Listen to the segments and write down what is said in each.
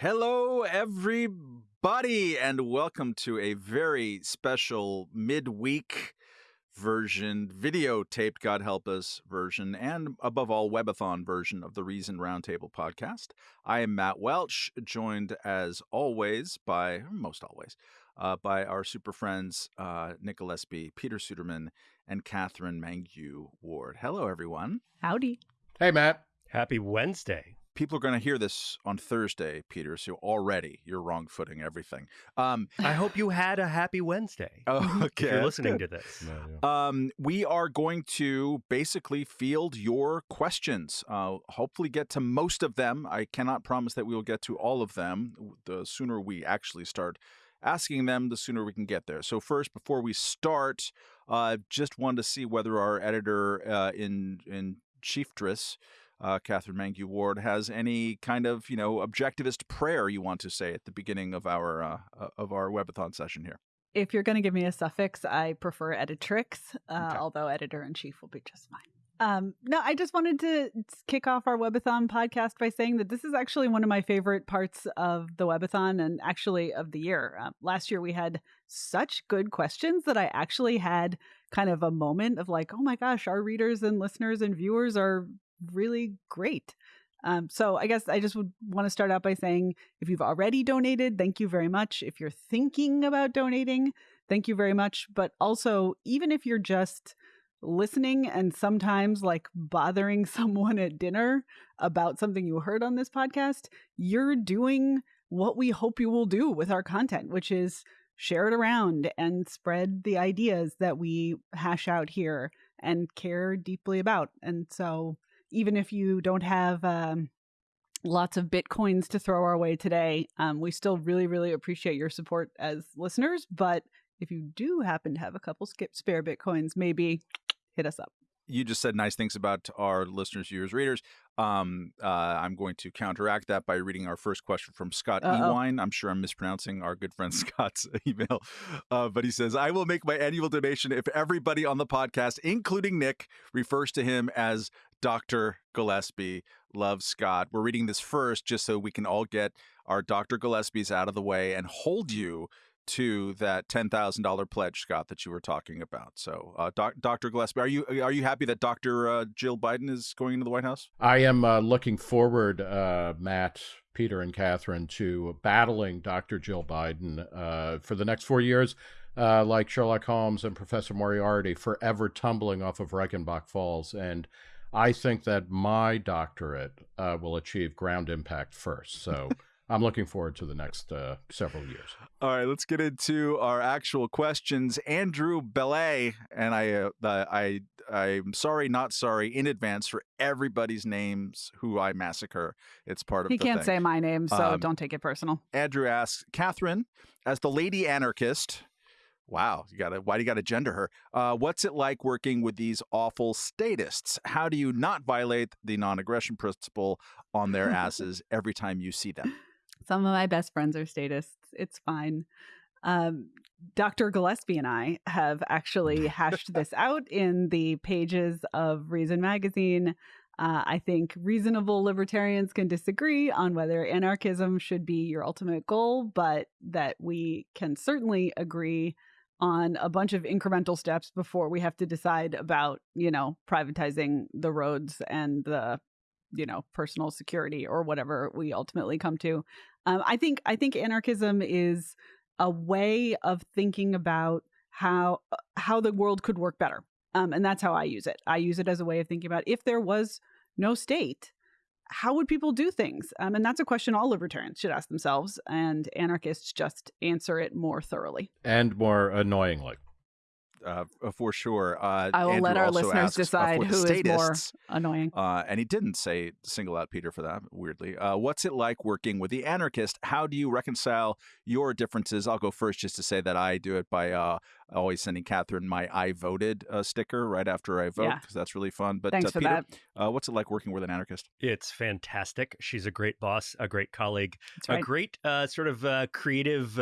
Hello, everybody, and welcome to a very special midweek version, videotaped, God help us, version, and above all, webathon version of the Reason Roundtable podcast. I am Matt Welch, joined as always by, most always, uh, by our super friends uh, Nick Gillespie, Peter Suderman, and Katherine Mangu Ward. Hello, everyone. Howdy. Hey, Matt. Happy Wednesday people are going to hear this on Thursday, Peter. So already you're wrong footing everything. Um, I hope you had a happy Wednesday. Oh, okay. If you're listening to this. Um, we are going to basically field your questions. Uh, hopefully, get to most of them. I cannot promise that we will get to all of them. The sooner we actually start asking them, the sooner we can get there. So first, before we start, uh, just wanted to see whether our editor uh, in in chieftress uh, Katherine Mangu Ward has any kind of you know objectivist prayer you want to say at the beginning of our uh, uh of our webathon session here. If you're going to give me a suffix, I prefer editrix, uh, okay. although editor in chief will be just fine. Um, no, I just wanted to kick off our webathon podcast by saying that this is actually one of my favorite parts of the webathon and actually of the year. Uh, last year we had such good questions that I actually had kind of a moment of like, oh my gosh, our readers and listeners and viewers are really great. Um, so I guess I just would want to start out by saying if you've already donated, thank you very much. If you're thinking about donating, thank you very much. But also, even if you're just listening and sometimes like bothering someone at dinner about something you heard on this podcast, you're doing what we hope you will do with our content, which is share it around and spread the ideas that we hash out here and care deeply about. And so even if you don't have um, lots of bitcoins to throw our way today, um, we still really, really appreciate your support as listeners. But if you do happen to have a couple skip spare bitcoins, maybe hit us up you just said nice things about our listeners, viewers, readers. Um, uh, I'm going to counteract that by reading our first question from Scott Uh-oh. Ewine. I'm sure I'm mispronouncing our good friend Scott's email, uh, but he says, "I will make my annual donation if everybody on the podcast, including Nick, refers to him as Dr. Gillespie. Love Scott. We're reading this first just so we can all get our Dr. Gillespies out of the way and hold you to that ten thousand dollar pledge, Scott, that you were talking about. So, uh, doc, Dr. Gillespie, are you are you happy that Dr. Uh, Jill Biden is going into the White House? I am uh, looking forward, uh, Matt, Peter, and Katherine, to battling Dr. Jill Biden uh, for the next four years. Uh, like Sherlock Holmes and Professor Moriarty, forever tumbling off of Reichenbach Falls. And I think that my doctorate will achieve ground impact first. So I'm looking forward to the next uh, several years. All right, let's get into our actual questions. Andrew Belay, and I, uh, I, I'm sorry, not sorry, in advance for everybody's names who I massacre. It's part of. He can't thing. say my name, so um, don't take it personal. Andrew asks, Katherine, as the lady anarchist. Wow, you got to. Why do you got to gender her? Uh, what's it like working with these awful statists? How do you not violate the non-aggression principle on their asses every time you see them? Some of my best friends are statists. It's fine. Um, Dr. Gillespie and I have actually hashed this out in the pages of Reason Magazine. Uh, I think reasonable libertarians can disagree on whether anarchism should be your ultimate goal, but that we can certainly agree on a bunch of incremental steps before we have to decide about, you know, privatizing the roads and the you know personal security or whatever we ultimately come to. Um, i think i think anarchism is a way of thinking about how uh, how the world could work better. Um, and that's how i use it. I use it as a way of thinking about if there was no state how would people do things? Um, and that's a question all libertarians should ask themselves and anarchists just answer it more thoroughly. And more annoyingly uh, for sure. Uh, I will Andrew let our listeners asks, uh, decide who is more annoying. Uh, and he didn't say single out Peter for that. Weirdly, uh, what's it like working with the anarchist? How do you reconcile your differences? I'll go first, just to say that I do it by uh, always sending Katherine my "I voted" sticker right after I vote because yeah. that's really fun. But Thanks for Peter, that. what's it like working with an anarchist? It's fantastic. She's a great boss, a great colleague, right. a great sort of creative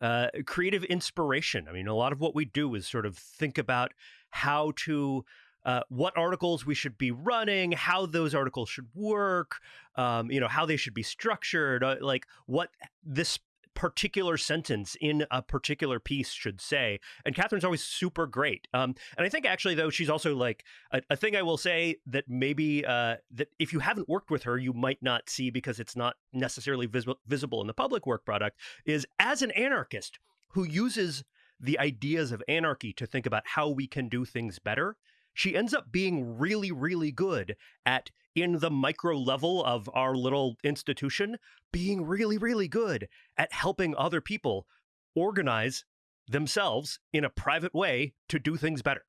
uh, creative inspiration. I mean, a lot of what we do is sort of think about how to uh, what articles we should be running, how those articles should work, um, you know, how they should be structured, uh, like what this particular sentence in a particular piece should say. And Katherine's always super great. Um, and I think actually, though, she's also like a, a thing I will say that maybe uh, that if you haven't worked with her, you might not see because it's not necessarily visible visible in the public work product. Is as an anarchist who uses the ideas of anarchy to think about how we can do things better. She ends up being really, really good at in the micro level of our little institution being really, really good at helping other people organize themselves in a private way to do things better.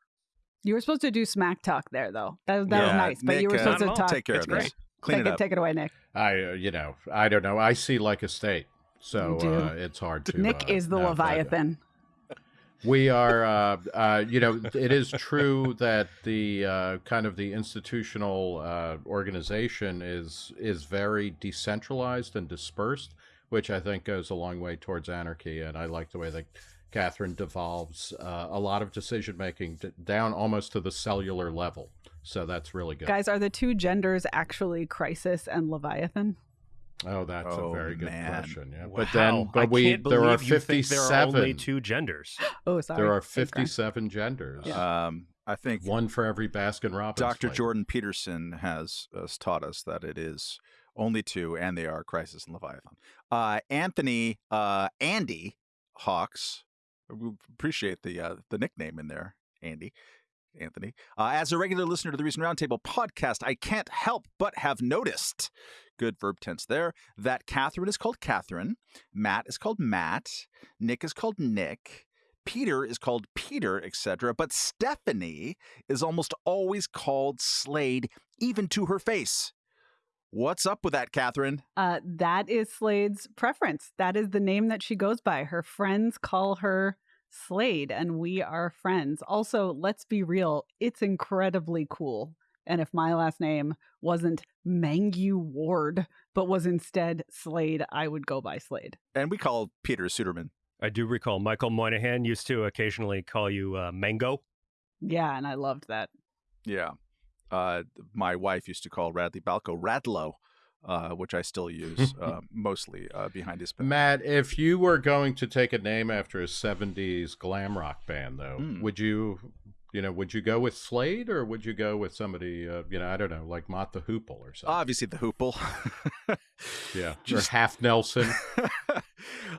You were supposed to do smack talk there, though. That, that yeah, was nice, but Nick, you were supposed uh, to talk. Take care it's of this. Clean take it, it, take it away, Nick. I, uh, you know, I don't know. I see like a state, so uh, it's hard to. Nick uh, is the Leviathan. We are, uh, uh, you know, it is true that the uh, kind of the institutional uh, organization is is very decentralized and dispersed, which I think goes a long way towards anarchy. And I like the way that Katherine devolves uh, a lot of decision making down almost to the cellular level. So that's really good. Guys, are the two genders actually Crisis and Leviathan? Oh, that's oh, a very good man. question. Yeah, wow. but then, but we there are fifty-seven. There are only two genders. oh, sorry. There are fifty-seven genders. Yeah. Um, I think one for every Baskin Robbins. Dr. Jordan Peterson has, has, taught us that it is only two, and they are Crisis and Leviathan. Uh, Anthony, uh, Andy Hawks. We appreciate the uh, the nickname in there, Andy. Anthony. Uh, as a regular listener to the Reason Roundtable podcast, I can't help but have noticed good verb tense there. That Katherine is called Katherine, Matt is called Matt, Nick is called Nick. Peter is called Peter, etc. But Stephanie is almost always called Slade, even to her face. What's up with that, Katherine? Uh, that is Slade's preference. That is the name that she goes by. Her friends call her Slade, and we are friends. Also, let's be real, it's incredibly cool and if my last name wasn't Mangu Ward, but was instead Slade, I would go by Slade. And we call Peter Suderman. I do recall Michael Moynihan used to occasionally call you uh, Mango. Yeah, and I loved that. Yeah. Uh, my wife used to call Radley Balko Radlow. Uh, which I still use uh, mostly uh, behind his back. Matt, if you were going to take a name after a '70s glam rock band, though, mm. would you you know, would you go with Slade or would you go with somebody, uh, you know, I don't know, like Mott the Hoople or something? Obviously, the Hoople. yeah, just half Nelson. uh,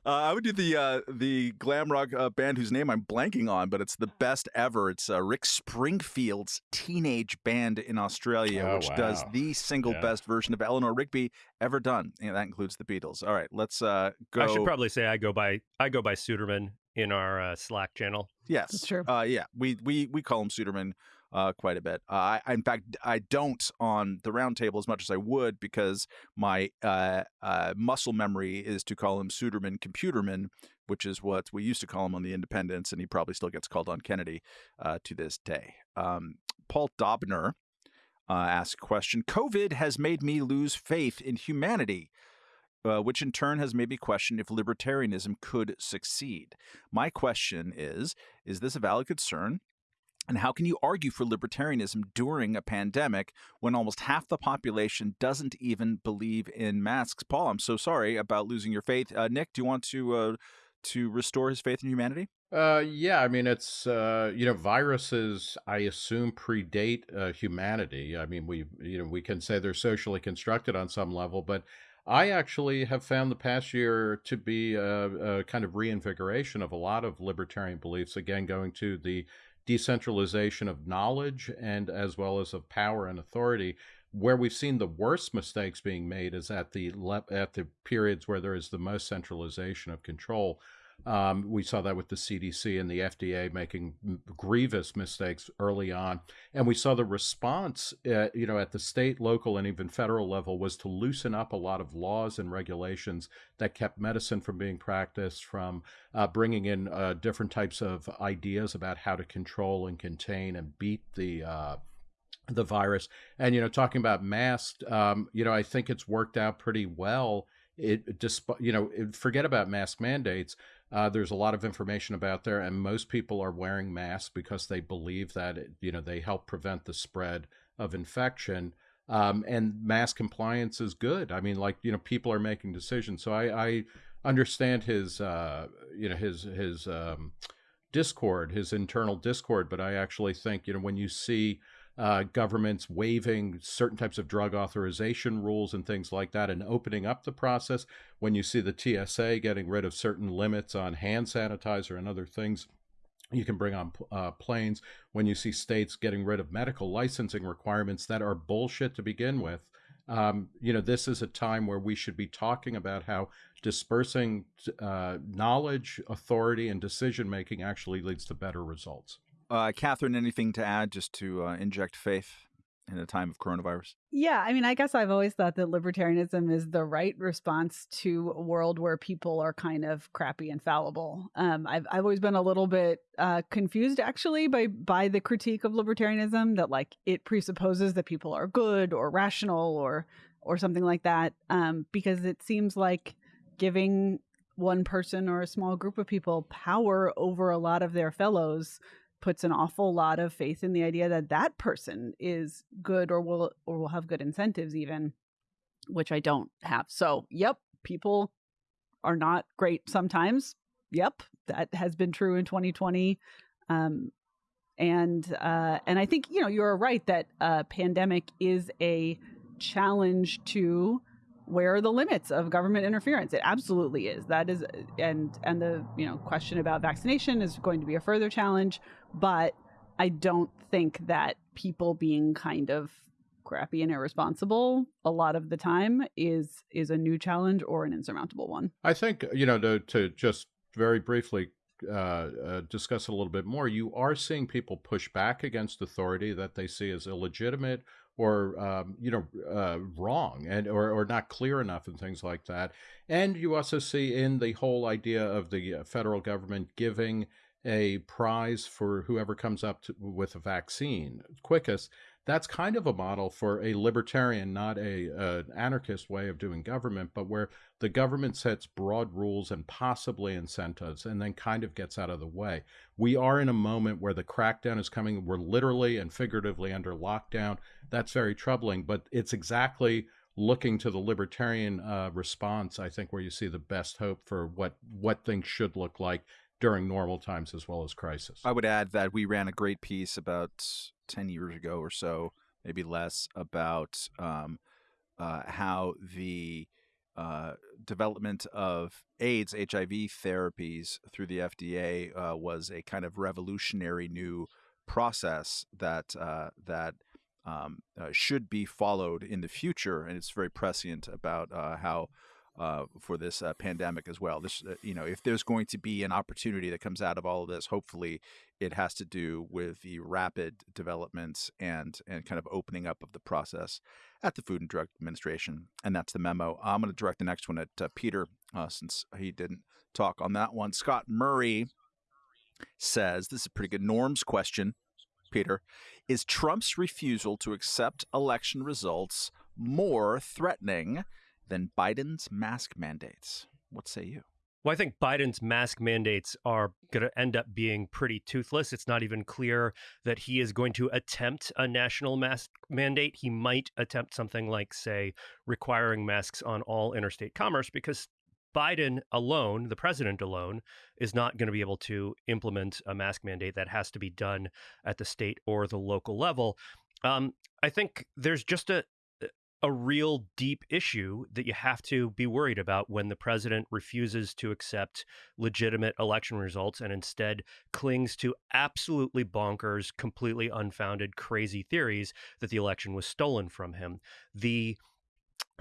I would do the uh, the glam rock uh, band whose name I'm blanking on, but it's the best ever. It's uh, Rick Springfield's teenage band in Australia, oh, which wow. does the single yeah. best version of Eleanor Rigby ever done, and that includes the Beatles. All right, let's uh, go. I should probably say I go by I go by Suderman in our uh, Slack channel. Yes, That's true. Uh, yeah, we we we call him Suderman uh, quite a bit. Uh, I, in fact, I don't on the roundtable as much as I would because my uh, uh, muscle memory is to call him Suderman Computerman, which is what we used to call him on the Independents, and he probably still gets called on Kennedy uh, to this day. Um, Paul Dobner uh, asks a question: COVID has made me lose faith in humanity uh, which in turn has made me question if libertarianism could succeed. My question is Is this a valid concern? And how can you argue for libertarianism during a pandemic when almost half the population doesn't even believe in masks? Paul, I'm so sorry about losing your faith. Uh, Nick, do you want to uh, to restore his faith in humanity? Uh, yeah, I mean, it's uh, you know, viruses. I assume predate uh, humanity. I mean, we you know we can say they're socially constructed on some level, but I actually have found the past year to be a, a, kind of reinvigoration of a lot of libertarian beliefs. Again, going to the decentralization of knowledge and as well as of power and authority. Where we've seen the worst mistakes being made is at the at the periods where there is the most centralization of control. Um, we saw that with the CDC and the FDA making grievous mistakes early on, and we saw the response, uh, you know, at the state, local, and even federal level was to loosen up a lot of laws and regulations that kept medicine from being practiced, from uh, bringing in uh, different types of ideas about how to control and contain and beat the uh, the virus. And you know, talking about masks, um, you know, I think it's worked out pretty well. It, despite you know, forget about mask mandates Uh, there's a lot of information about there, and most people are wearing masks because they believe that it, you know they help prevent the spread of infection. Um, and mask compliance is good. I mean, like you know, people are making decisions. So I, I understand his uh, you know his his um, discord, his internal discord. But I actually think you know when you see uh, governments waiving certain types of drug authorization rules and things like that and opening up the process, when you see the TSA getting rid of certain limits on hand sanitizer and other things you can bring on uh, planes, when you see states getting rid of medical licensing requirements that are bullshit to begin with. Um, you know, this is a time where we should be talking about how dispersing uh, knowledge, authority, and decision making actually leads to better results. Uh, Katherine, anything to add just to uh, inject faith in a time of coronavirus? Yeah, I mean, I guess I've always thought that libertarianism is the right response to a world where people are kind of crappy and fallible. Um, I've I've always been a little bit uh, confused actually by by the critique of libertarianism that like it presupposes that people are good or rational or or something like that. Um, because it seems like giving one person or a small group of people power over a lot of their fellows puts an awful lot of faith in the idea that that person is good or will or will have good incentives even which I don't have. So, yep, people are not great sometimes. Yep, that has been true in 2020. Um, and uh, and I think you know you're right that uh, pandemic is a challenge to where are the limits of government interference? It absolutely is. That is and and the you know question about vaccination is going to be a further challenge but i don't think that people being kind of crappy and irresponsible a lot of the time is is a new challenge or an insurmountable one. I think you know to, to just very briefly uh, uh, discuss it a little bit more, you are seeing people push back against authority that they see as illegitimate or um, you know uh, wrong and or, or not clear enough and things like that. And you also see in the whole idea of the uh, federal government giving a prize for whoever comes up to, with a vaccine quickest that's kind of a model for a libertarian, not a anarchist way of doing government, but where the government sets broad rules and possibly incentives, and then kind of gets out of the way. We are in a moment where the crackdown is coming. We're literally and figuratively under lockdown. That's very troubling, but it's exactly looking to the libertarian uh, response. I think where you see the best hope for what what things should look like during normal times as well as crisis. I would add that we ran a great piece about 10 years ago or so, maybe less, about um, uh, how the uh, development of AIDS, HIV therapies through the FDA uh, was a kind of revolutionary new process that uh, that um, uh, should be followed in the future, and it's very prescient about uh, how uh, for this uh, pandemic as well. This, uh, you know, if there's going to be an opportunity that comes out of all of this, hopefully it has to do with the rapid developments and and kind of opening up of the process at the Food and Drug Administration. And that's the memo. I'm going to direct the next one at uh, Peter uh, since he didn't talk on that one. Scott Murray says this is a pretty good norms question. Peter, is Trump's refusal to accept election results more threatening than Biden's mask mandates. What say you? Well, I think Biden's mask mandates are going to end up being pretty toothless. It's not even clear that he is going to attempt a national mask mandate. He might attempt something like, say, requiring masks on all interstate commerce because Biden alone, the president alone, is not going to be able to implement a mask mandate that has to be done at the state or the local level. Um, I think there's just a, a real deep issue that you have to be worried about when the president refuses to accept legitimate election results and instead clings to absolutely bonkers, completely unfounded, crazy theories that the election was stolen from him. The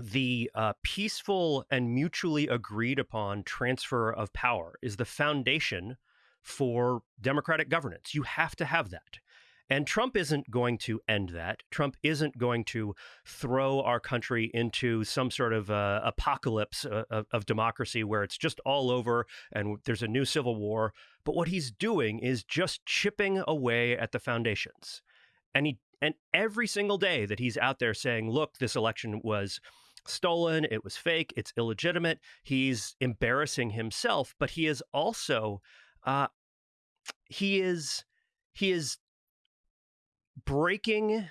the uh, peaceful and mutually agreed upon transfer of power is the foundation for democratic governance. You have to have that. And Trump isn't going to end that. Trump isn't going to throw our country into some sort of uh, apocalypse uh, of, of democracy where it's just all over and there's a new civil war. But what he's doing is just chipping away at the foundations. And he and every single day that he's out there saying, "Look, this election was stolen, it was fake, it's illegitimate. He's embarrassing himself, but he is also uh, he is he is breaking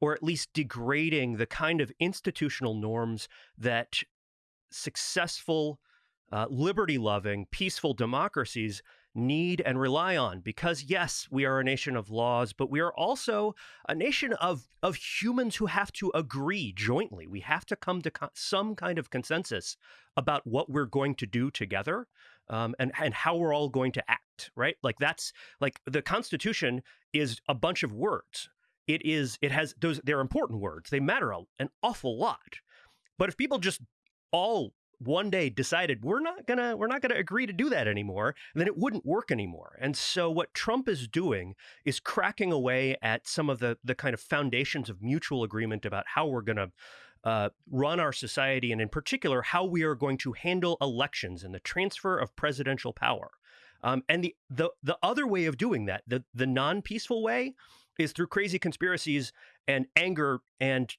or at least degrading the kind of institutional norms that successful, uh, liberty loving, peaceful democracies need and rely on. Because yes we are a nation of laws but we are also a nation of of humans who have to agree jointly. We have to come to co- some kind of consensus about what we're going to do together um, and and how we're all going to act right? Like that's like the constitution is a bunch of words. It is it has those they're important words. They matter an awful lot. But if people just all one day decided we're not gonna we're not gonna agree to do that anymore then it wouldn't work anymore. And so what trump is doing is cracking away at some of the the kind of foundations of mutual agreement about how we're gonna uh, run our society and in particular how we are going to handle elections and the transfer of presidential power um, and the, the the other way of doing that the the non-peaceful way is through crazy conspiracies and anger and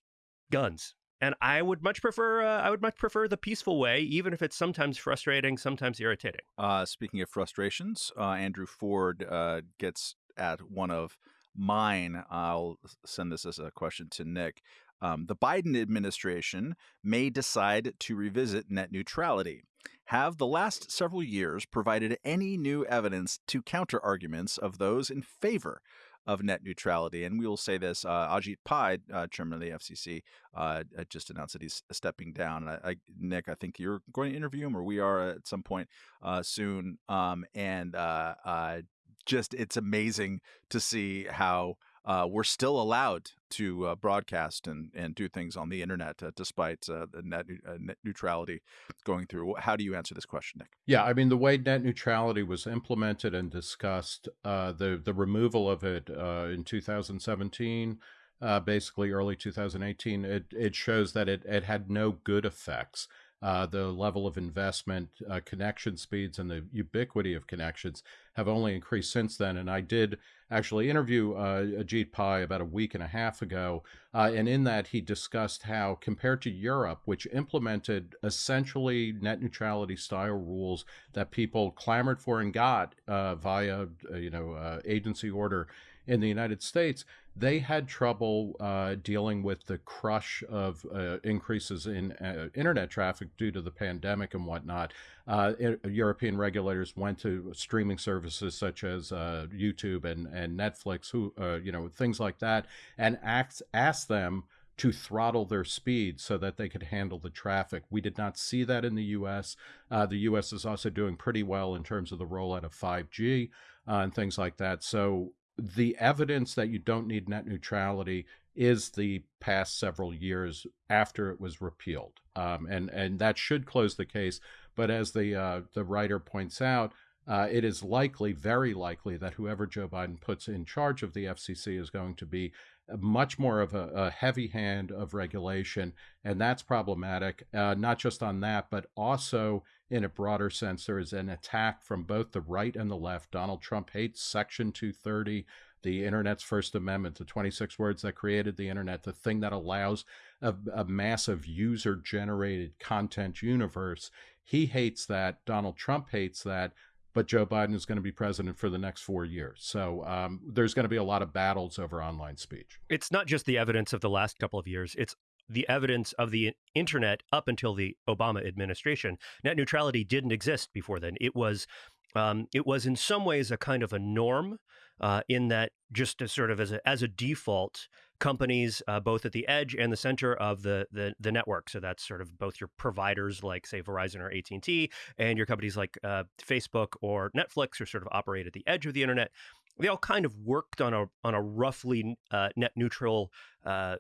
guns and I would much prefer uh, I would much prefer the peaceful way, even if it's sometimes frustrating, sometimes irritating. Uh, speaking of frustrations, uh, Andrew Ford uh, gets at one of mine. I'll send this as a question to Nick. Um, the Biden administration may decide to revisit net neutrality. Have the last several years provided any new evidence to counter arguments of those in favor of net neutrality. And we will say this uh, Ajit Pai, uh, chairman of the FCC, uh, just announced that he's stepping down. I, I, Nick, I think you're going to interview him, or we are at some point uh, soon. Um, and uh, uh, just it's amazing to see how uh, we're still allowed to uh, broadcast and, and do things on the internet uh, despite uh, the net, uh, net, neutrality going through. How do you answer this question, Nick? Yeah, I mean the way net neutrality was implemented and discussed, uh, the the removal of it in 2017. basically, early 2018, it, it shows that it, it had no good effects uh, the level of investment, uh, connection speeds, and the ubiquity of connections have only increased since then. And I did actually interview uh, Ajit Pai about a week and a half ago. Uh, and in that, he discussed how, compared to Europe, which implemented essentially net neutrality style rules that people clamored for and got uh, via, uh, you know, agency order in the United States, they had trouble uh, dealing with the crush of uh, increases in uh, internet traffic due to the pandemic and whatnot. Uh, European regulators went to streaming services such as uh, YouTube and, and Netflix, who uh, you know things like that, and asked asked them to throttle their speed so that they could handle the traffic. We did not see that in the U.S. the U.S. is also doing pretty well in terms of the rollout of 5G and things like that. So the evidence that you don't need net neutrality is the past several years after it was repealed, um, and and that should close the case. But as the uh, the writer points out, uh, it is likely, very likely, that whoever Joe Biden puts in charge of the FCC is going to be much more of a, a heavy hand of regulation, and that's problematic. Uh, not just on that, but also in a broader sense, there is an attack from both the right and the left. Donald Trump hates Section 230, the Internet's First Amendment, the 26 words that created the Internet, the thing that allows a, a massive user generated content universe. He hates that. Donald Trump hates that but Joe Biden is going to be president for the next four years. So um, there's going to be a lot of battles over online speech. It's not just the evidence of the last couple of years, it's the evidence of the internet up until the Obama administration. Net neutrality didn't exist before then. It was um, it was in some ways a kind of a norm uh, in that just as sort of as a, as a default, companies uh, both at the edge and the center of the, the, the network. So that's sort of both your providers like say Verizon or AT and T, and your companies like uh, Facebook or Netflix, are sort of operate at the edge of the internet. They all kind of worked on a on a roughly uh, net neutral uh,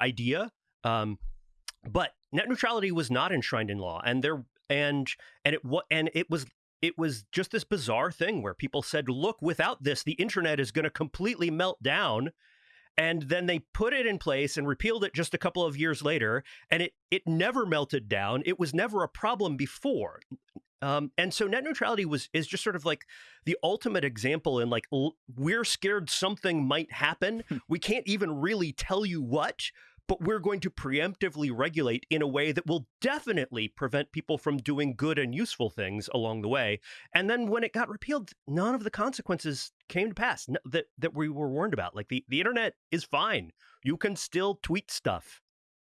idea. Um, but net neutrality was not enshrined in law, and there and and it and it was it was just this bizarre thing where people said, look, without this, the internet is going to completely melt down. And then they put it in place and repealed it just a couple of years later, and it it never melted down. It was never a problem before. Um, and so net neutrality was is just sort of like the ultimate example in like we're scared something might happen. we can't even really tell you what, but we're going to preemptively regulate in a way that will definitely prevent people from doing good and useful things along the way. And then when it got repealed, none of the consequences came to pass that, that we were warned about. Like the, the internet is fine. You can still tweet stuff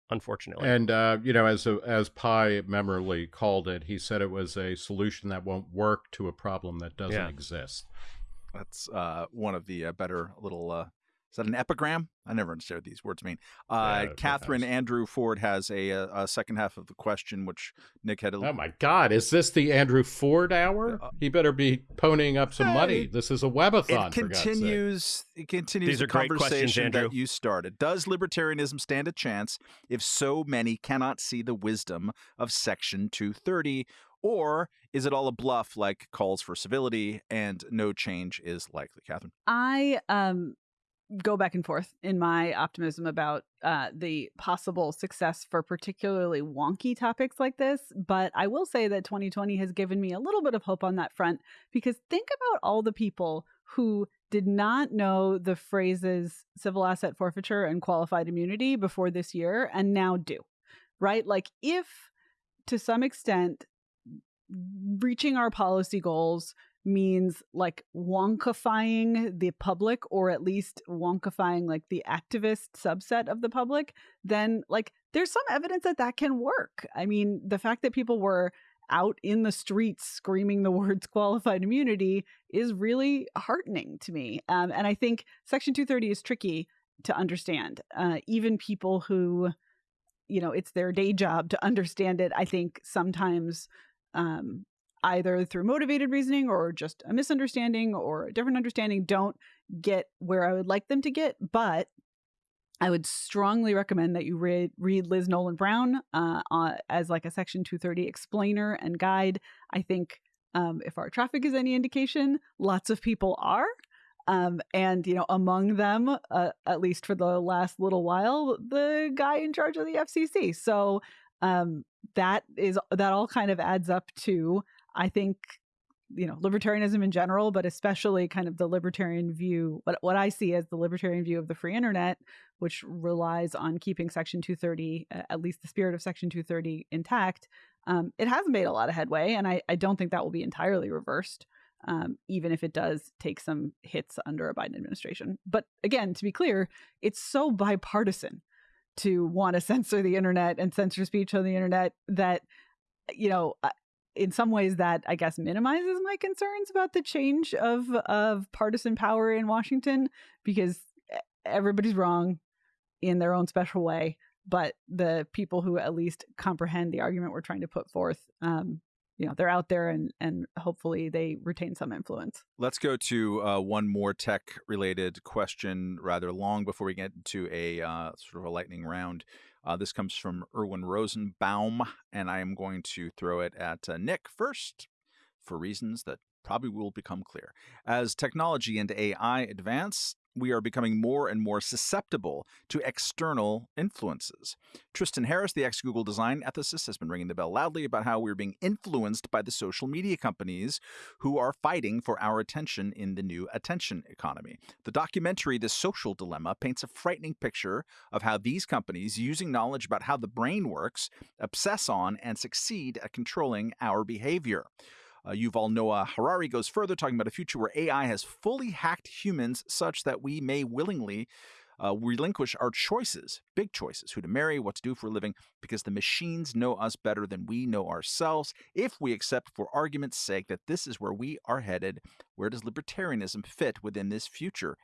unfortunately. And uh, you know, as a, as Pai memorably called it, he said it was a solution that won't work to a problem that doesn't yeah. exist. That's uh, one of the uh, better little uh, is that an epigram? I never understand what these words mean. Uh, yeah, Katherine Andrew Ford has a, a, second half of the question, which Nick had. A... Oh my God! Is this the Andrew Ford hour? Uh, he better be ponying up some hey, money. This is a webathon. It continues. It continues these the conversation that you started. Does libertarianism stand a chance if so many cannot see the wisdom of Section 230? Or is it all a bluff like calls for civility and no change is likely? Katherine? I um go back and forth in my optimism about uh, the possible success for particularly wonky topics like this. But I will say that 2020 has given me a little bit of hope on that front because think about all the people who did not know the phrases civil asset forfeiture and qualified immunity before this year and now do, right? Like, if to some extent, reaching our policy goals means like wonkifying the public or at least wonkifying like the activist subset of the public, then like there's some evidence that that can work. I mean, the fact that people were out in the streets screaming the words qualified immunity is really heartening to me. Um, and I think Section 230 is tricky to understand. Uh, even people who, you know, it's their day job to understand it, I think sometimes um, either through motivated reasoning or just a misunderstanding or a different understanding don't get where I would like them to get. But I would strongly recommend that you read read Liz Nolan Brown uh, uh, as like a Section 230 explainer and guide. I think um, if our traffic is any indication, lots of people are. Um, and you know, among them, uh, at least for the last little while, the guy in charge of the FCC. So um, that is that all kind of adds up to I think you know libertarianism in general but especially kind of the libertarian view what what i see as the libertarian view of the free internet which relies on keeping section 230 at least the spirit of section 230 intact um, it has made a lot of headway and I, I don't think that will be entirely reversed um, even if it does take some hits under a biden administration. But again to be clear it's so bipartisan to want to censor the internet and censor speech on the internet that you know in some ways that I guess minimizes my concerns about the change of of partisan power in Washington because everybody's wrong in their own special way, but the people who at least comprehend the argument we're trying to put forth, um, you know, they're out there and and hopefully they retain some influence. Let's go to uh, one more tech related question, rather long, before we get into a uh, sort of a lightning round. Uh, this comes from Erwin Rosenbaum, and I am going to throw it at uh, Nick first for reasons that probably will become clear. As technology and AI advance, we are becoming more and more susceptible to external influences. Tristan Harris, the ex Google design ethicist, has been ringing the bell loudly about how we're being influenced by the social media companies who are fighting for our attention in the new attention economy. The documentary, The Social Dilemma, paints a frightening picture of how these companies, using knowledge about how the brain works, obsess on and succeed at controlling our behavior. Uh, Yuval Noah Harari goes further, talking about a future where AI has fully hacked humans such that we may willingly uh, relinquish our choices, big choices, who to marry, what to do for a living, because the machines know us better than we know ourselves. If we accept, for argument's sake, that this is where we are headed, where does libertarianism fit within this future,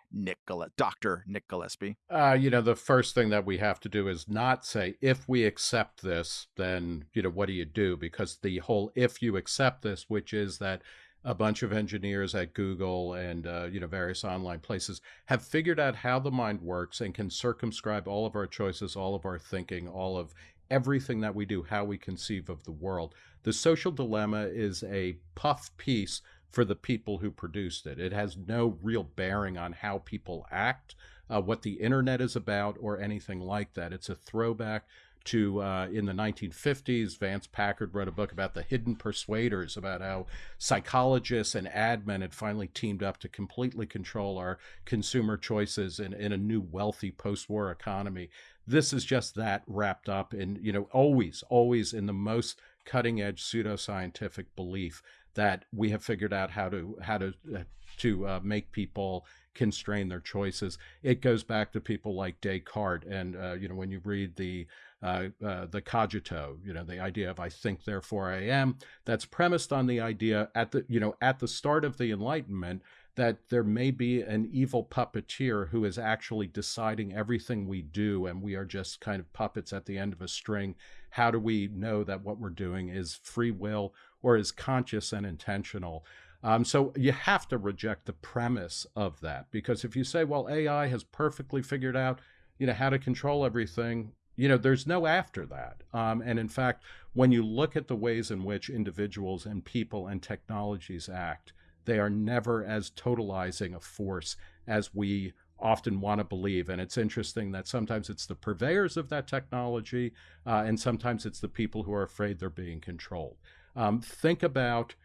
Gille- Dr. Nick Gillespie? Uh, you know, the first thing that we have to do is not say, if we accept this, then, you know, what do you do? Because the whole if you accept this, which is that a bunch of engineers at Google and uh, you know various online places have figured out how the mind works and can circumscribe all of our choices, all of our thinking, all of everything that we do, how we conceive of the world. The social dilemma is a puff piece for the people who produced it. It has no real bearing on how people act, uh, what the internet is about, or anything like that. It's a throwback to uh, in the 1950s, Vance Packard wrote a book about the hidden persuaders, about how psychologists and admin had finally teamed up to completely control our consumer choices in, in a new wealthy post war economy. this is just that wrapped up in, you know, always, always in the most cutting edge pseudoscientific belief that we have figured out how to how to uh, to uh, make people constrain their choices. It goes back to people like Descartes, and uh, you know when you read the uh, uh, the cogito, you know the idea of I think therefore I am. That's premised on the idea at the you know at the start of the Enlightenment that there may be an evil puppeteer who is actually deciding everything we do, and we are just kind of puppets at the end of a string. How do we know that what we're doing is free will or is conscious and intentional? Um, so you have to reject the premise of that because if you say, well, AI has perfectly figured out, you know, how to control everything, you know, there's no after that. Um, and in fact, when you look at the ways in which individuals and people and technologies act, they are never as totalizing a force as we often want to believe. And it's interesting that sometimes it's the purveyors of that technology, uh, and sometimes it's the people who are afraid they're being controlled. Um, think about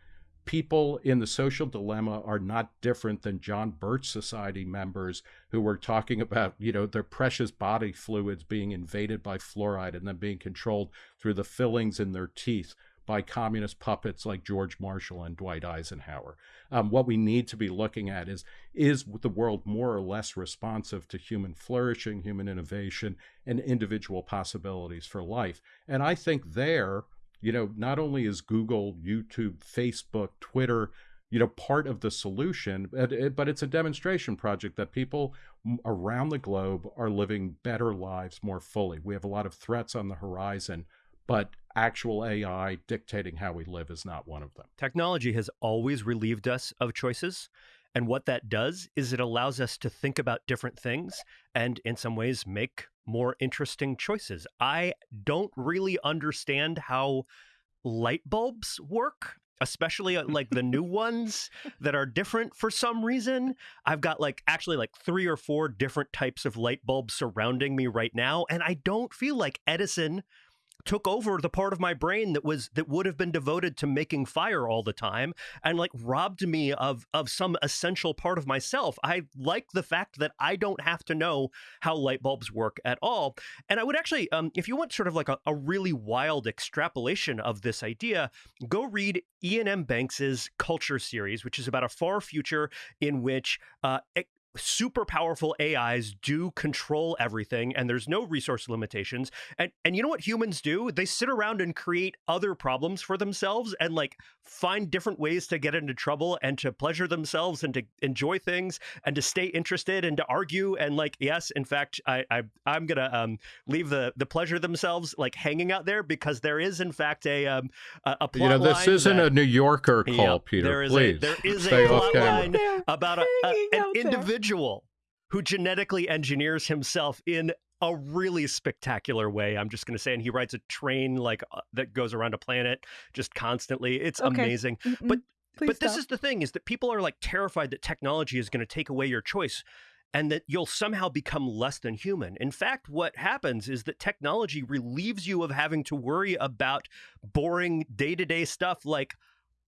people in the social dilemma are not different than John Birch Society members who were talking about, you know, their precious body fluids being invaded by fluoride and then being controlled through the fillings in their teeth by communist puppets like George Marshall and Dwight Eisenhower. Um, what we need to be looking at is is the world more or less responsive to human flourishing, human innovation, and individual possibilities for life? And I think there, you know, not only is Google, YouTube, Facebook, Twitter, you know, part of the solution, but, but it's a demonstration project that people around the globe are living better lives more fully. We have a lot of threats on the horizon, but actual AI dictating how we live is not one of them. Technology has always relieved us of choices. And what that does is it allows us to think about different things and, in some ways, make more interesting choices. I don't really understand how light bulbs work especially uh, like the new ones that are different for some reason. I've got like actually like three or four different types of light bulbs surrounding me right now, and I don't feel like Edison took over the part of my brain that was that would have been devoted to making fire all the time and like robbed me of of some essential part of myself. I like the fact that i don't have to know how light bulbs work at all. And i would actually um, if you want sort of like a, a really wild extrapolation of this idea go read iain m banks's culture series which is about a far future in which uh, super powerful AIs do control everything and there's no resource limitations. And and you know what humans do? They sit around and create other problems for themselves and like find different ways to get into trouble and to pleasure themselves and to enjoy things and to stay interested and to argue and like yes, in fact, I, I I'm gonna um leave the the pleasure themselves like hanging out there because there is in fact a um a, a plot You know, this isn't that, a New Yorker call, yeah, Peter. There is please. a there is Stay a off plot camera. line about a, a, an Hanging out there. Individual who genetically engineers himself in a really spectacular way. I'm just going to say, and he rides a train like uh, that goes around a planet just constantly. It's Okay. amazing. Mm-mm. But Please but this is the thing: is that people are like terrified that technology is going to take away your choice. And that you'll somehow become less than human. In fact, what happens is that technology relieves you of having to worry about boring day to day stuff like,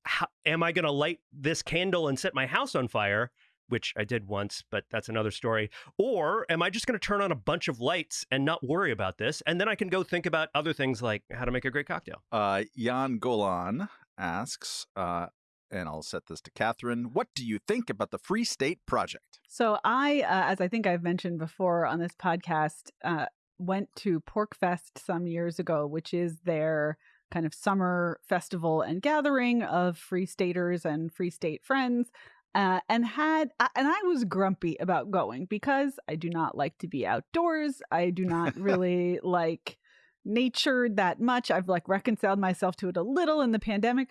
how, am I going to light this candle and set my house on fire? Which I did once, but that's another story. Or am I just going to turn on a bunch of lights and not worry about this? And then I can go think about other things like how to make a great cocktail. Uh, Jan Golan asks, uh, and I'll set this to Katherine. What do you think about the Free State Project? So I, uh, as I think I've mentioned before on this podcast, uh, went to PorcFest some years ago, which is their kind of summer festival and gathering of free staters and free state friends. Uh, and had uh, and I was grumpy about going because I do not like to be outdoors. I do not really like nature that much. I've like reconciled myself to it a little in the pandemic,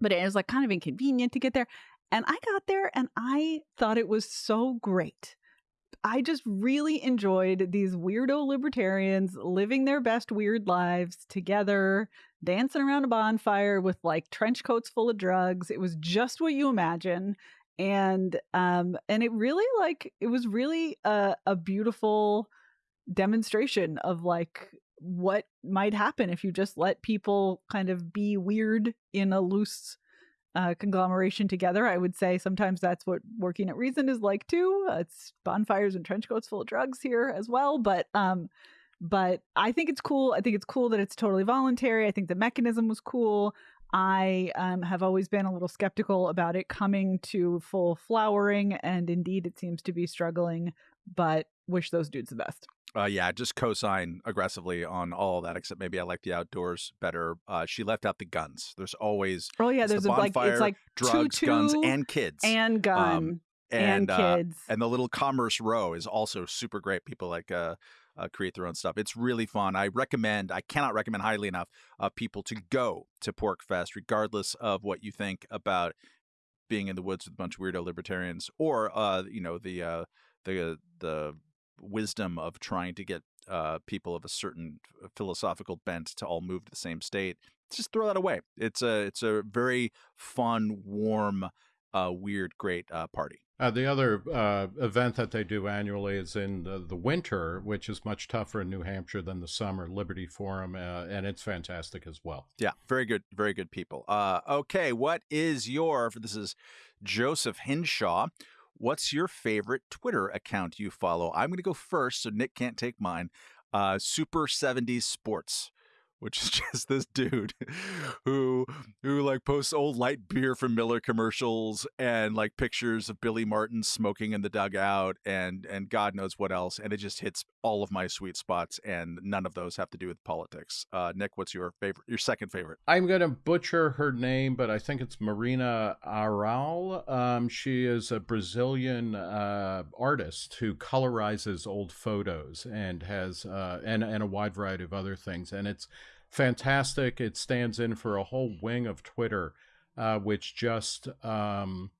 but it was like kind of inconvenient to get there. And I got there and I thought it was so great. I just really enjoyed these weirdo libertarians living their best weird lives together, dancing around a bonfire with like trench coats full of drugs. It was just what you imagine. And um and it really like it was really a, a beautiful demonstration of like what might happen if you just let people kind of be weird in a loose uh, conglomeration together. I would say sometimes that's what working at Reason is like too. Uh, it's bonfires and trench coats full of drugs here as well, but um, but I think it's cool. I think it's cool that it's totally voluntary. I think the mechanism was cool. I um, have always been a little skeptical about it coming to full flowering, and indeed it seems to be struggling, but wish those dudes the best. Uh, yeah, just co-sign aggressively on all that, except maybe I like the outdoors better. Uh, she left out the guns. There's always oh yeah, there's the a, like it's like drugs, two, guns, and kids, and gun um, and, and uh, kids, and the little commerce row is also super great. People like uh, uh, create their own stuff. It's really fun. I recommend. I cannot recommend highly enough uh, people to go to PorcFest, regardless of what you think about being in the woods with a bunch of weirdo libertarians, or uh, you know the uh, the the wisdom of trying to get uh, people of a certain philosophical bent to all move to the same state. Just throw that away. It's a it's a very fun, warm, uh, weird, great uh, party. Uh, the other uh, event that they do annually is in the, the, winter, which is much tougher in New Hampshire than the summer. Liberty Forum, uh, and it's fantastic as well. Yeah, very good, very good people. Uh, okay, what is your? This is Joseph Hinshaw. What's your favorite Twitter account you follow? I'm going to go first, so Nick can't take mine. Uh, Super 70s Sports which is just this dude who who like posts old light beer from Miller commercials and like pictures of Billy Martin smoking in the dugout and and God knows what else and it just hits all of my sweet spots and none of those have to do with politics. Uh, Nick, what's your favorite your second favorite? I'm going to butcher her name but I think it's Marina Aral. Um, she is a Brazilian uh, artist who colorizes old photos and has uh, and and a wide variety of other things and it's fantastic. It stands in for a whole wing of Twitter, uh, which just um,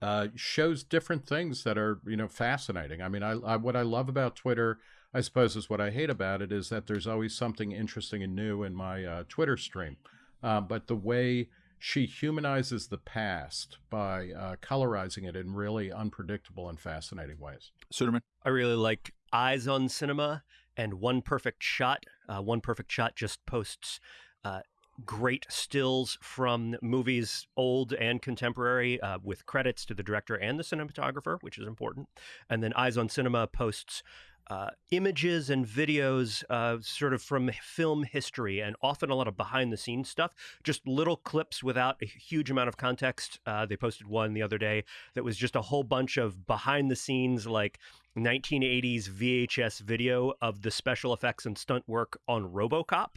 uh, shows different things that are you know fascinating. I mean, I, I, what I love about Twitter, I suppose, is what I hate about it is that there's always something interesting and new in my uh, Twitter stream. Uh, but the way she humanizes the past by uh, colorizing it in really unpredictable and fascinating ways. Suderman, I really like Eyes on Cinema and One Perfect Shot. Uh, One Perfect Shot just posts uh, great stills from movies, old and contemporary, uh, with credits to the director and the cinematographer, which is important. And then Eyes on Cinema posts uh, images and videos uh, sort of from film history and often a lot of behind the scenes stuff, just little clips without a huge amount of context. Uh, they posted one the other day that was just a whole bunch of behind the scenes, like 1980s VHS video of the special effects and stunt work on Robocop.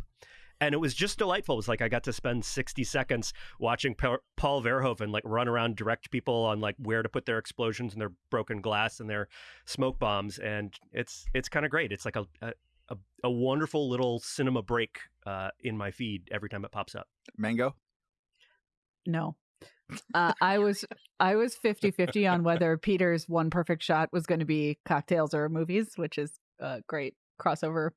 And it was just delightful. It was like I got to spend 60 seconds watching Paul Verhoeven like run around, direct people on like where to put their explosions and their broken glass and their smoke bombs. And it's it's kind of great. It's like a, a a, a, wonderful little cinema break uh, in my feed every time it pops up. Mango? No uh, I was I was 50-50 on whether Peter's one perfect shot was going to be cocktails or movies, which is a great crossover